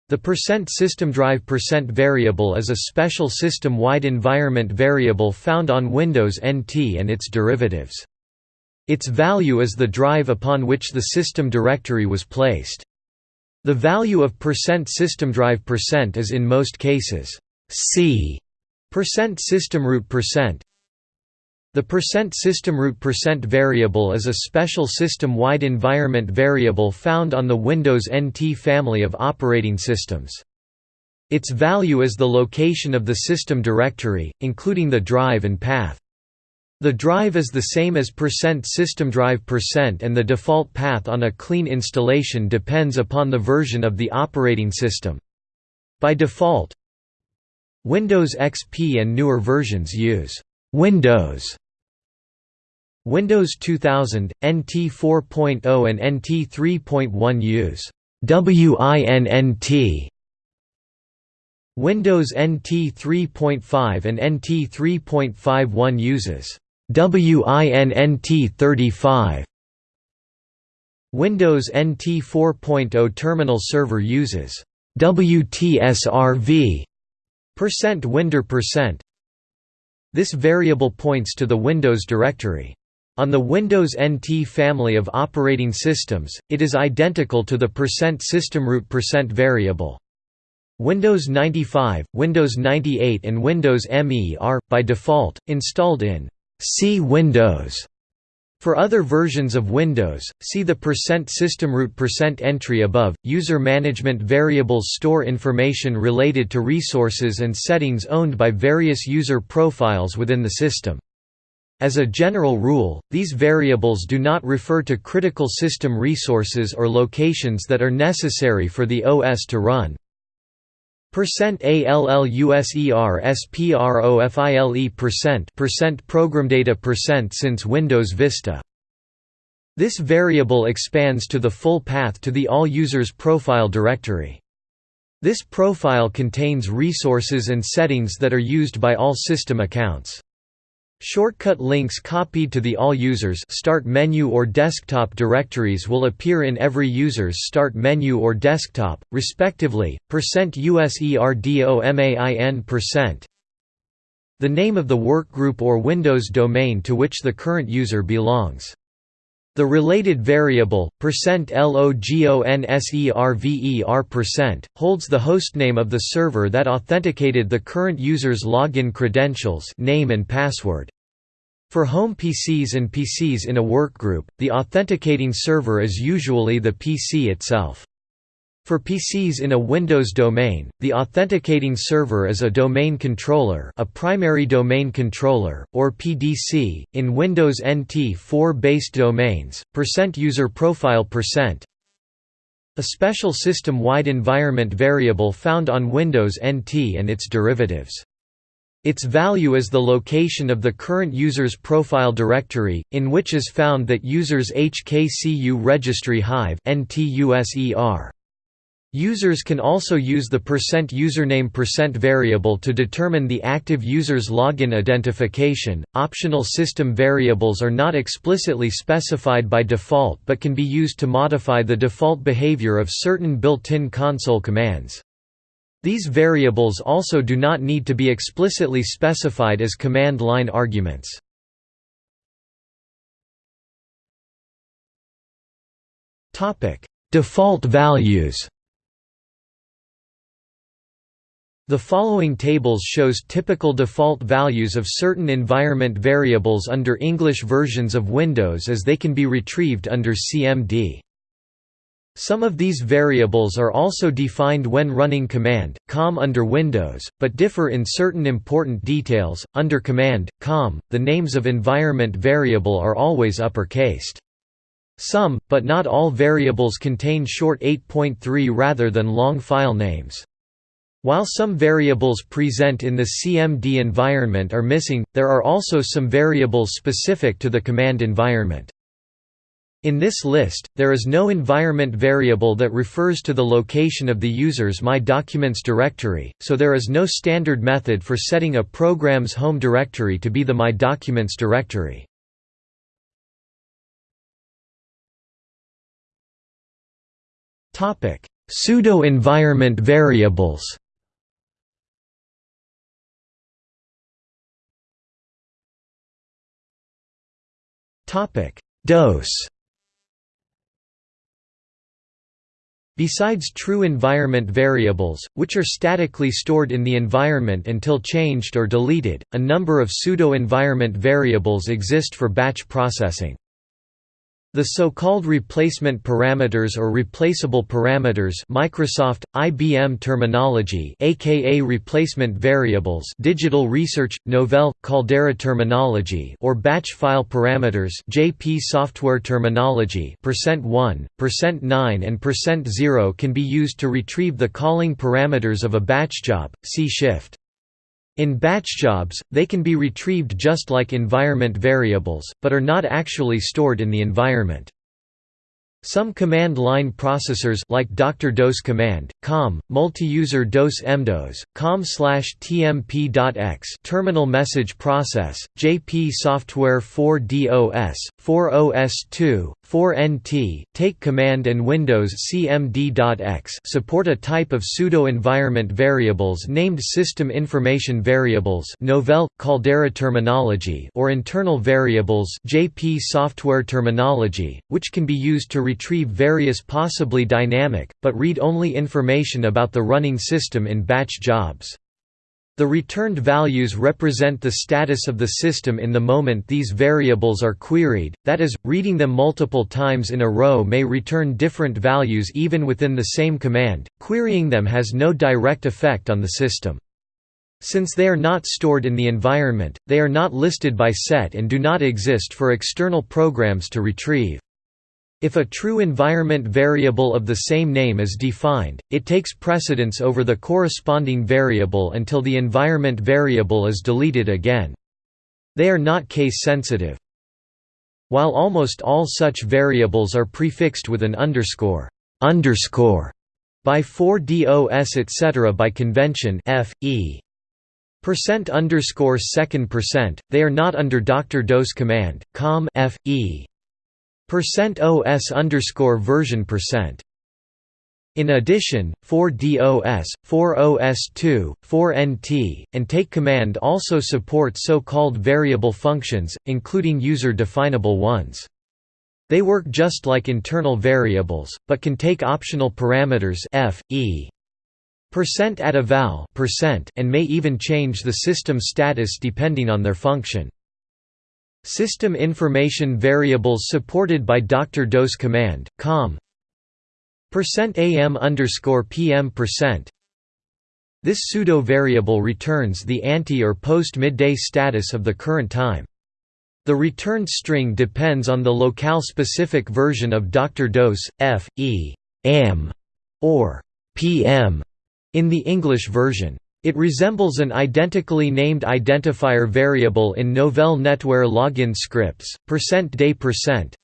the %systemdrive variable is a special system-wide environment variable found on Windows NT and its derivatives. Its value is the drive upon which the system directory was placed. The value of %systemdrive is in most cases C Percent system root percent The percent system root percent variable is a special system-wide environment variable found on the Windows NT family of operating systems. Its value is the location of the system directory, including the drive and path. The drive is the same as percent system drive percent and the default path on a clean installation depends upon the version of the operating system. By default, Windows XP and newer versions use Windows Windows 2000, NT 4.0 and NT 3.1 use WINNT Windows NT 3.5 and NT 3.51 uses WINNT 35 Windows NT 4.0 terminal server uses WTSRV Percent %windir percent. This variable points to the Windows directory. On the Windows NT family of operating systems, it is identical to the percent system root percent variable. Windows 95, Windows 98 and Windows ME are, by default, installed in C Windows for other versions of Windows, see the percent system root percent entry above. User management variables store information related to resources and settings owned by various user profiles within the system. As a general rule, these variables do not refer to critical system resources or locations that are necessary for the OS to run. Percent ALLUSER SPROFILE percent percent program data percent since Windows Vista. This variable expands to the full path to the all users profile directory. This profile contains resources and settings that are used by all system accounts. Shortcut links copied to the All Users Start menu or desktop directories will appear in every user's Start menu or desktop, respectively. %USERDOMAIN The name of the workgroup or Windows domain to which the current user belongs. The related variable, %LOGONSERVER%, holds the hostname of the server that authenticated the current user's login credentials name and password. For home PCs and PCs in a workgroup, the authenticating server is usually the PC itself. For PCs in a Windows domain, the authenticating server is a domain controller, a primary domain controller, or PDC. In Windows NT 4-based domains, Percent %user profile percent a special system-wide environment variable found on Windows NT and its derivatives. Its value is the location of the current user's profile directory, in which is found that user's HKCU registry hive NTUSER. Users can also use the percent username percent variable to determine the active user's login identification. Optional system variables are not explicitly specified by default but can be used to modify the default behavior of certain built-in console commands. These variables also do not need to be explicitly specified as command line arguments. Default values The following tables shows typical default values of certain environment variables under English versions of Windows as they can be retrieved under CMD. Some of these variables are also defined when running command, com under Windows, but differ in certain important details. Under command, com, the names of environment variable are always uppercased. Some, but not all variables contain short 8.3 rather than long file names. While some variables present in the CMD environment are missing, there are also some variables specific to the command environment. In this list, there is no environment variable that refers to the location of the user's My Documents directory, so there is no standard method for setting a program's home directory to be the My Documents directory. Pseudo-environment variables DOS Besides true environment variables, which are statically stored in the environment until changed or deleted, a number of pseudo-environment variables exist for batch processing. The so-called replacement parameters or replaceable parameters Microsoft, IBM terminology aka replacement variables Digital Research, Novell, Caldera terminology or batch file parameters JP software terminology %1, %9 and %0 can be used to retrieve the calling parameters of a batch job, see shift. In batch jobs, they can be retrieved just like environment variables, but are not actually stored in the environment. Some command line processors like Dr. DOS command, com, multi-user DOS MDOS, com slash tmp.x terminal message process, JP software 4DOS, 4OS2, 4NT, take command and Windows cmd.x support a type of pseudo-environment variables named System Information Variables Novell, Caldera terminology or internal variables JP software terminology, which can be used to retrieve various possibly dynamic, but read-only information about the running system in batch jobs. The returned values represent the status of the system in the moment these variables are queried, that is, reading them multiple times in a row may return different values even within the same command, querying them has no direct effect on the system. Since they are not stored in the environment, they are not listed by set and do not exist for external programs to retrieve. If a true environment variable of the same name is defined, it takes precedence over the corresponding variable until the environment variable is deleted again. They are not case-sensitive. While almost all such variables are prefixed with an underscore, underscore by 4DOS etc. by convention f, e. Percent underscore second percent, they are not under Dr. DOS command, com f, e. Percent OS underscore version percent. In addition, 4DOS, 4OS2, 4NT, and Take command also support so-called variable functions, including user-definable ones. They work just like internal variables, but can take optional parameters f, e, percent at a val percent and may even change the system status depending on their function. System information variables supported by Dr. DOS command, com %am underscore pm percent. This pseudo-variable returns the ante or post-midday status of the current time. The returned string depends on the locale-specific version of Dr. DOS, f, e, am, or pm in the English version. It resembles an identically named identifier variable in Novell NetWare login scripts, %day %.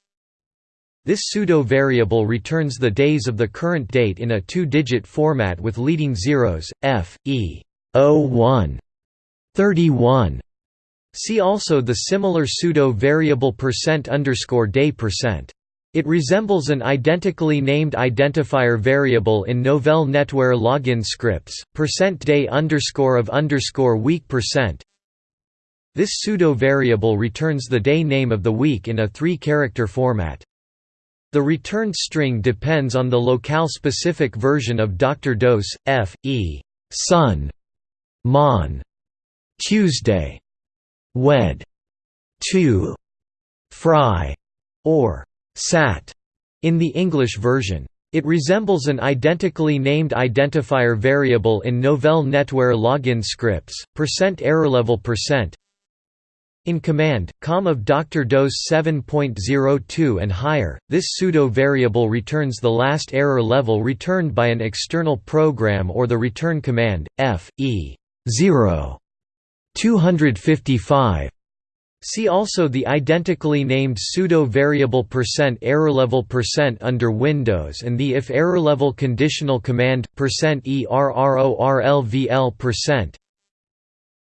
This pseudo-variable returns the days of the current date in a two-digit format with leading zeros, f, e, 01, 31. See also the similar pseudo-variable percent underscore day percent. It resembles an identically named identifier variable in Novell NetWare login scripts, %day underscore of underscore week percent. This pseudo-variable returns the day name of the week in a three-character format. The returned string depends on the locale-specific version of Dr. DOS, F, E, Sun, Mon, Tuesday, Wed, Tu, Fry, or sat in the English version. It resembles an identically named identifier variable in Novell NetWare login scripts, percent error level percent. In command, com of Dr. DOS 7.02 and higher, this pseudo-variable returns the last error level returned by an external program or the return command, f, e, 0, 255, See also the identically named pseudo-variable percent errorlevel percent under Windows and the if errorlevel conditional command percent errorlvl percent.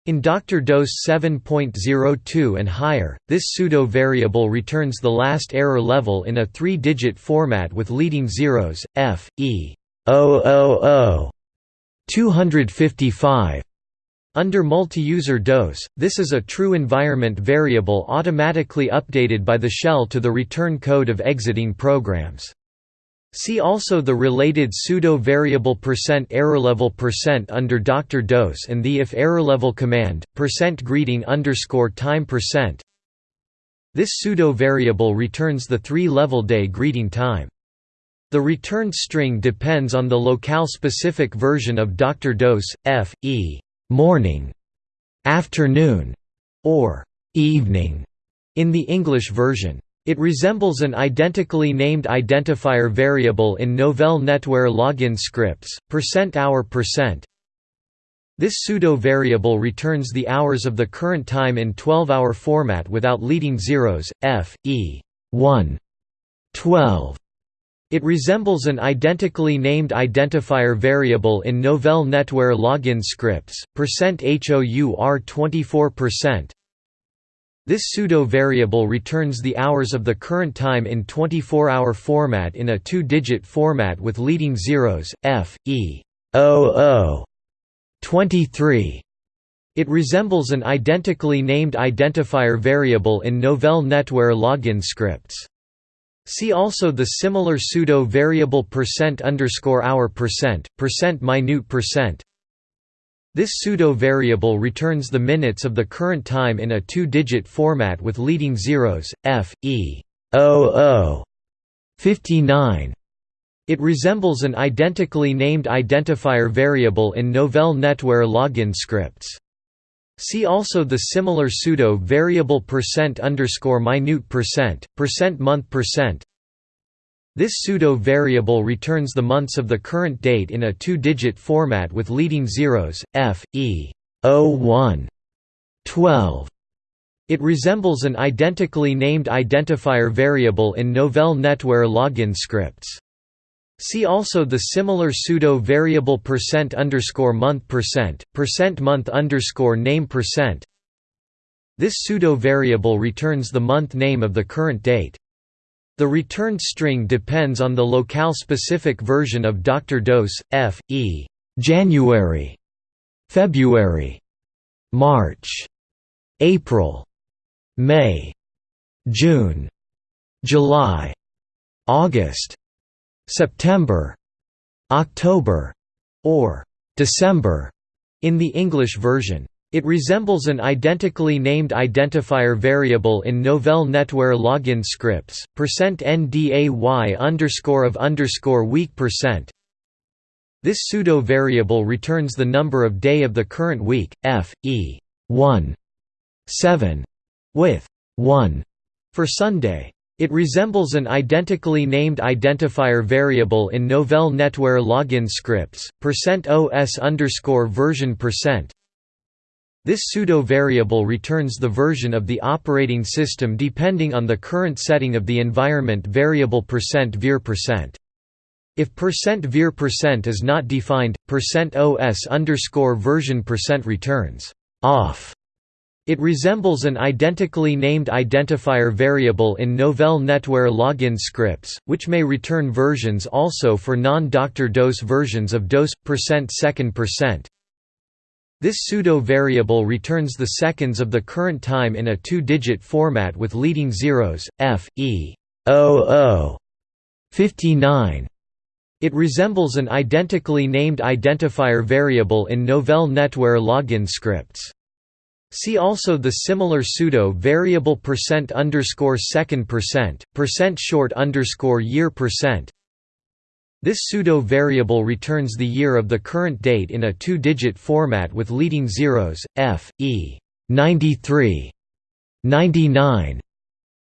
In Dr. DOS 7.02 and higher, this pseudo-variable returns the last error level in a three-digit format with leading zeros, f, e, 000, 255, under multi-user DOS, this is a true environment variable automatically updated by the shell to the return code of exiting programs. See also the related pseudo-variable percent error level percent under Dr. DOS and the if error level command, percent greeting underscore time percent. This pseudo-variable returns the three-level day greeting time. The returned string depends on the locale-specific version of Dr. DOS, f, e, morning, afternoon, or evening in the English version. It resembles an identically named identifier variable in Novell NetWare login scripts, %hour %. This pseudo-variable returns the hours of the current time in 12-hour format without leading zeros, f, e, 1, 12. It resembles an identically named identifier variable in Novell NetWare login scripts, %hour 24%, this pseudo-variable returns the hours of the current time in 24-hour format in a two-digit format with leading zeros, f, e, 00, 23. It resembles an identically named identifier variable in Novell NetWare login scripts. See also the similar pseudo-variable percent underscore hour percent, percent minute percent, this pseudo-variable returns the minutes of the current time in a two-digit format with leading zeros, f, e, 00, 59. It resembles an identically named identifier variable in Novell NetWare login scripts. See also the similar pseudo-variable percent underscore minute percent, percent month percent, this pseudo-variable returns the months of the current date in a two-digit format with leading zeros, f, e, 01, 12. It resembles an identically named identifier variable in Novell NetWare login scripts. See also the similar pseudo-variable percent underscore month percent, percent month underscore name percent. This pseudo-variable returns the month name of the current date. The returned string depends on the locale-specific version of Dr. DOS, f, e, January, February, March, April, May, June, July, August, September, October, or December in the English version. It resembles an identically named identifier variable in Novell NetWare login scripts, %nday underscore of underscore week percent. This pseudo-variable returns the number of day of the current week, f, e, 1, 7, with 1 for Sunday. It resembles an identically named identifier variable in Novell NetWare login scripts, %os underscore version percent. This pseudo-variable returns the version of the operating system depending on the current setting of the environment variable %ver. If %ver is not defined, %os underscore version percent returns off. It resembles an identically named identifier variable in Novell NetWare login scripts, which may return versions also for non-Dr. DOS versions of DOS %second percent. This pseudo-variable returns the seconds of the current time in a two-digit format with leading zeros, f, e, 00, 59. It resembles an identically named identifier variable in Novell NetWare login scripts. See also the similar pseudo variable percent underscore second percent, percent short underscore year percent, this pseudo-variable returns the year of the current date in a two-digit format with leading zeros, f, e, 93, 99,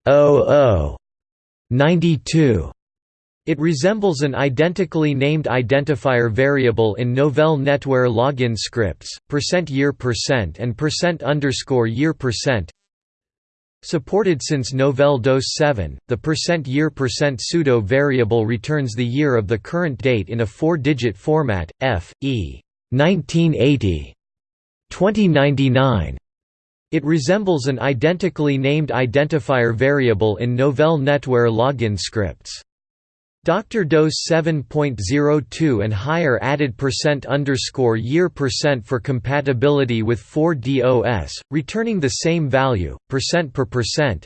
00, 92. It resembles an identically named identifier variable in Novell NetWare login scripts, percent %year percent and percent underscore year percent. Supported since Novell DOS 7, the percent year percent pseudo variable returns the year of the current date in a four-digit format, f, e, 1980, 2099. It resembles an identically named identifier variable in Novell NetWare login scripts. Dr. DOS 7.02 and higher added percent underscore year percent for compatibility with 4DOS, returning the same value, percent per percent.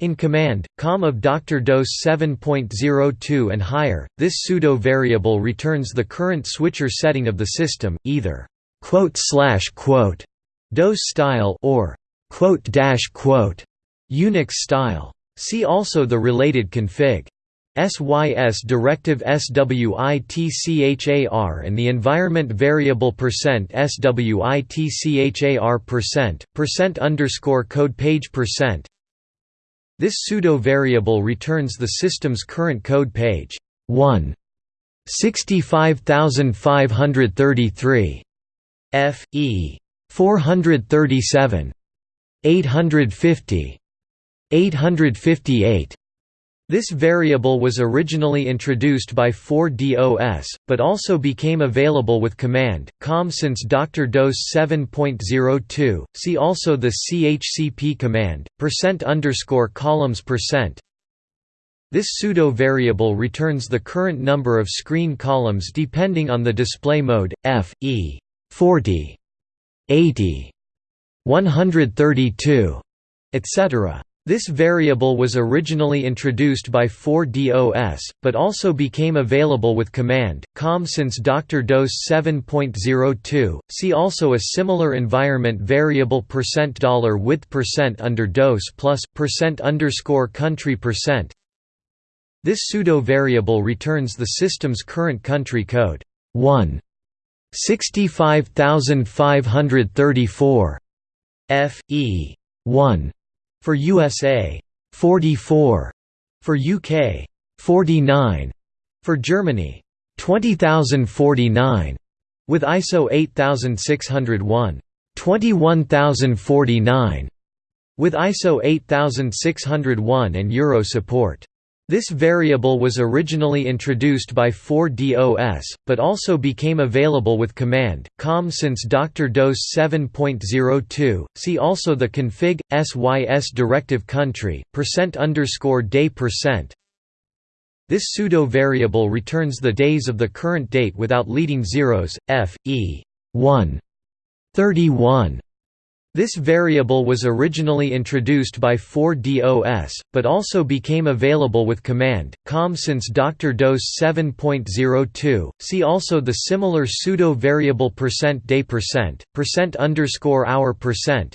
In command, com of Dr. DOS 7.02 and higher, this pseudo-variable returns the current switchar setting of the system, either quote slash quote DOS style or quote dash quote Unix style. See also the related config. SYS directive SWITCHAR and the environment variable percent %SWITCHAR percent, percent underscore code page percent. This pseudo-variable returns the system's current code page. 1. 65533 F E 437 850 858 this variable was originally introduced by 4DOS, but also became available with command, com since Dr. DOS 7.02. See also the chcp command, percent underscore columns percent. This pseudo variable returns the current number of screen columns depending on the display mode, F, E, 40, 80, 132, etc. This variable was originally introduced by 4DOS, but also became available with command, com since Dr. DOS 7.02. See also a similar environment variable percent dollar width percent under DOS plus percent underscore country percent. This pseudo variable returns the system's current country code. 1. 65534 F E 1 for USA 44 for UK 49 for Germany 20049 with ISO 8601 21049 with ISO 8601 and Euro support this variable was originally introduced by 4DOS, but also became available with command, com since Dr. DOS 7.02. See also the config sys directive country percent underscore day percent. This pseudo variable returns the days of the current date without leading zeros, f, e, 1, 31, this variable was originally introduced by 4DOS, but also became available with command, com since Dr. DOS 7.02. See also the similar pseudo-variable percent %day percent, percent underscore hour percent.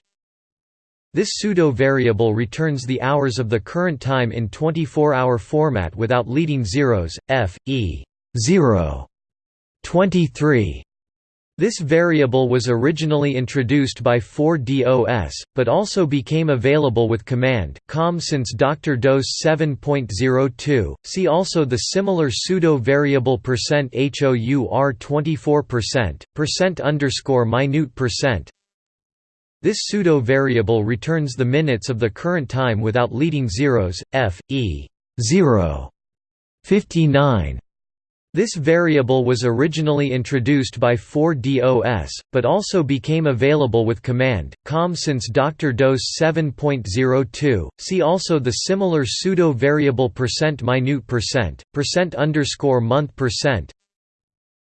This pseudo-variable returns the hours of the current time in 24-hour format without leading zeros, f, e, 0, 23, this variable was originally introduced by 4DOS, but also became available with command, com since Dr. DOS 7.02. See also the similar pseudo-variable percent %HOUR 24%, percent underscore minute percent. This pseudo-variable returns the minutes of the current time without leading zeros, f, e, 0, 59, this variable was originally introduced by 4DOS, but also became available with command, com since Dr. DOS 7.02. See also the similar pseudo-variable percent minute percent, percent underscore month percent.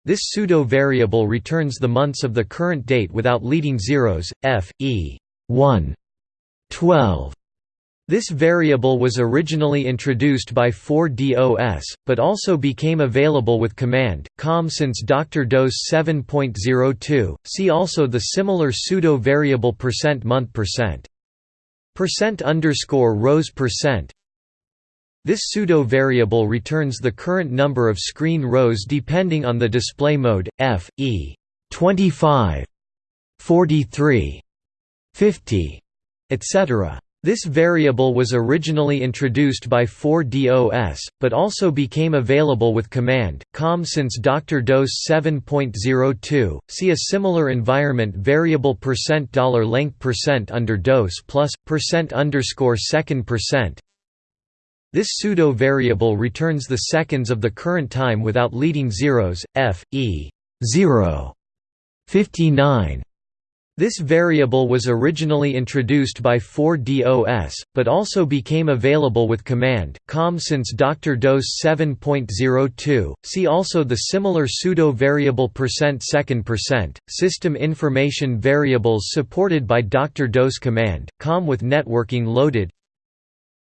This pseudo-variable returns the months of the current date without leading zeros, f, e, 1, 12, this variable was originally introduced by 4DOS, but also became available with command, com since Dr. DOS 7.02. See also the similar pseudo-variable percent month percent. Percent underscore rows percent. This pseudo-variable returns the current number of screen rows depending on the display mode, f, e, 25, 43, 50, etc. This variable was originally introduced by 4DOS, but also became available with command, com since Dr. DOS 7.02. See a similar environment variable percent dollar $length percent under DOS plus percent underscore second percent. This pseudo variable returns the seconds of the current time without leading zeros, f, e, 0, 59, this variable was originally introduced by 4DOS, but also became available with command, com since Dr. DOS 7.02. See also the similar pseudo-variable percent second percent, system information variables supported by Dr. DOS command, com with networking loaded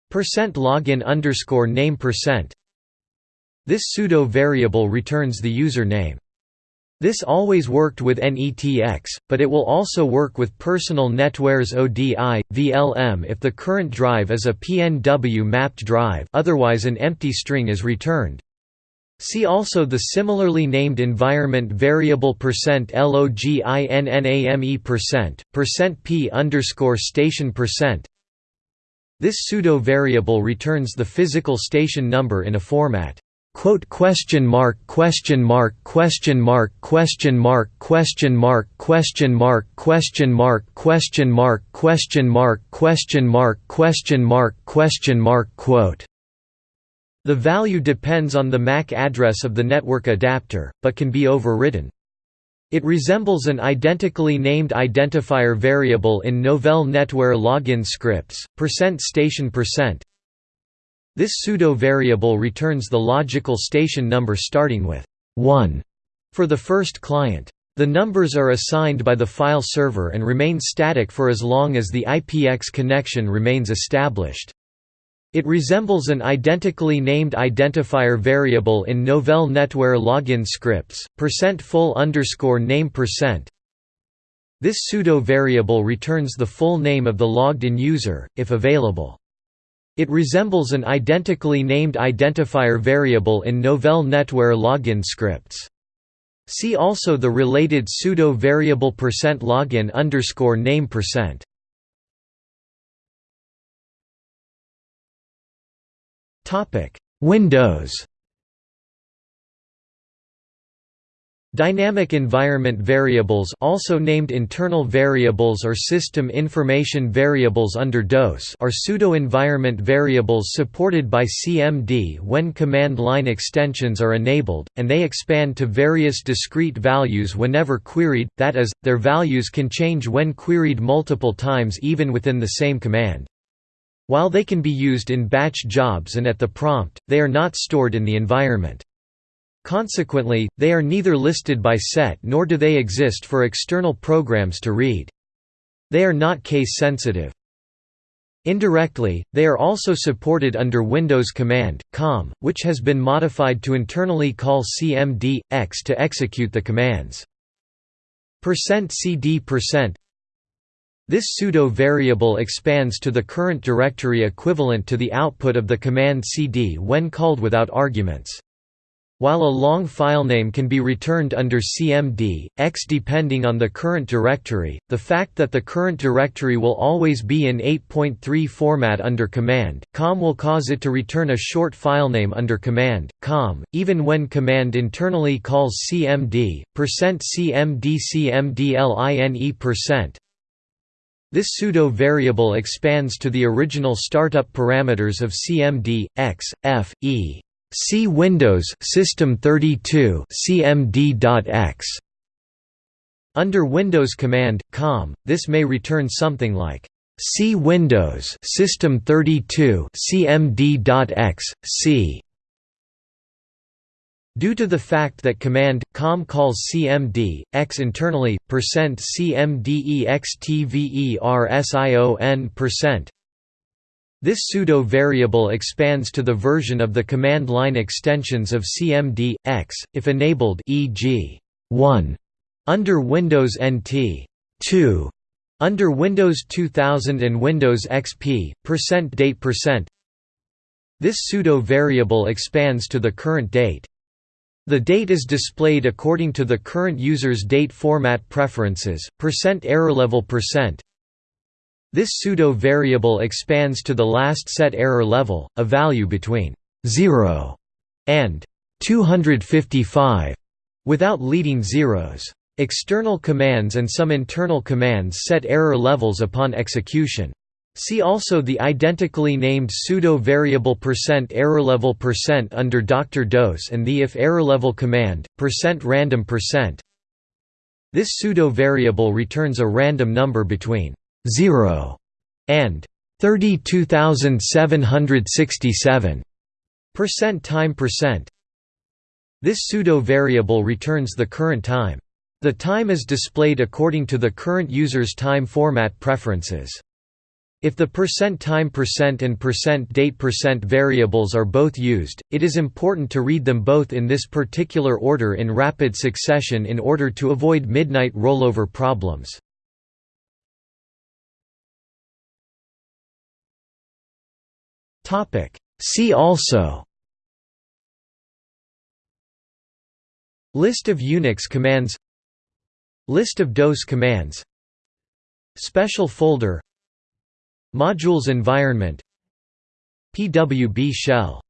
percent login underscore name percent. This pseudo variable returns the user name. This always worked with NETX, but it will also work with Personal NetWare's ODI, VLM if the current drive is a PNW mapped drive otherwise an empty string is returned. See also the similarly named environment variable percent %loginname percent, percent %p underscore station percent. This pseudo variable returns the physical station number in a format quote question mark question mark question mark question mark question mark question mark question mark question mark question mark question mark question mark question mark quote the value depends on the MAC address of the network adapter, but can be overridden. It resembles an identically named identifier variable in Novell NetWare login scripts, %station %, this pseudo-variable returns the logical station number starting with 1 for the first client. The numbers are assigned by the file server and remain static for as long as the IPX connection remains established. It resembles an identically named identifier variable in Novell NetWare login scripts, %full underscore name percent. This pseudo variable returns the full name of the logged-in user, if available. It resembles an identically named identifier variable in Novell NetWare login scripts. See also the related pseudo variable percent login underscore name percent. Topic Windows Dynamic environment variables also named internal variables or system information variables under DOS are pseudo-environment variables supported by CMD when command line extensions are enabled, and they expand to various discrete values whenever queried, that is, their values can change when queried multiple times even within the same command. While they can be used in batch jobs and at the prompt, they are not stored in the environment. Consequently, they are neither listed by set nor do they exist for external programs to read. They are not case-sensitive. Indirectly, they are also supported under Windows Command, COM, which has been modified to internally call cmd, x to execute the commands. %cd This pseudo-variable expands to the current directory equivalent to the output of the command cd when called without arguments. While a long filename can be returned under CMD, X depending on the current directory, the fact that the current directory will always be in 8.3 format under command, COM will cause it to return a short filename under command, COM, even when command internally calls CMD, %CMD CMDLINE%. This pseudo-variable expands to the original startup parameters of CMD, X, F, E. See Windows System 32 cmd.x. Under Windows command com, this may return something like C Windows System 32 cmd.x c. Due to the fact that command com calls cmd x internally, percent %cmdextversion percent this pseudo-variable expands to the version of the command line extensions of cmd, x, if enabled e.g. 1 under Windows NT 2 under Windows 2000 and Windows XP, percent %date percent. This pseudo-variable expands to the current date. The date is displayed according to the current user's date format preferences, percent error level percent, this pseudo-variable expands to the last set error level, a value between 0 and 255, without leading zeros. External commands and some internal commands set error levels upon execution. See also the identically named pseudo-variable percent error level percent under Dr. DOS and the if error level command, percent random percent. This pseudo-variable returns a random number between 0 and 32767 percent time percent. This pseudo variable returns the current time. The time is displayed according to the current user's time format preferences. If the percent time percent and percent date percent variables are both used, it is important to read them both in this particular order in rapid succession in order to avoid midnight rollover problems. See also. List of Unix commands. List of DOS commands. Special folder. Modules environment. PWB shell.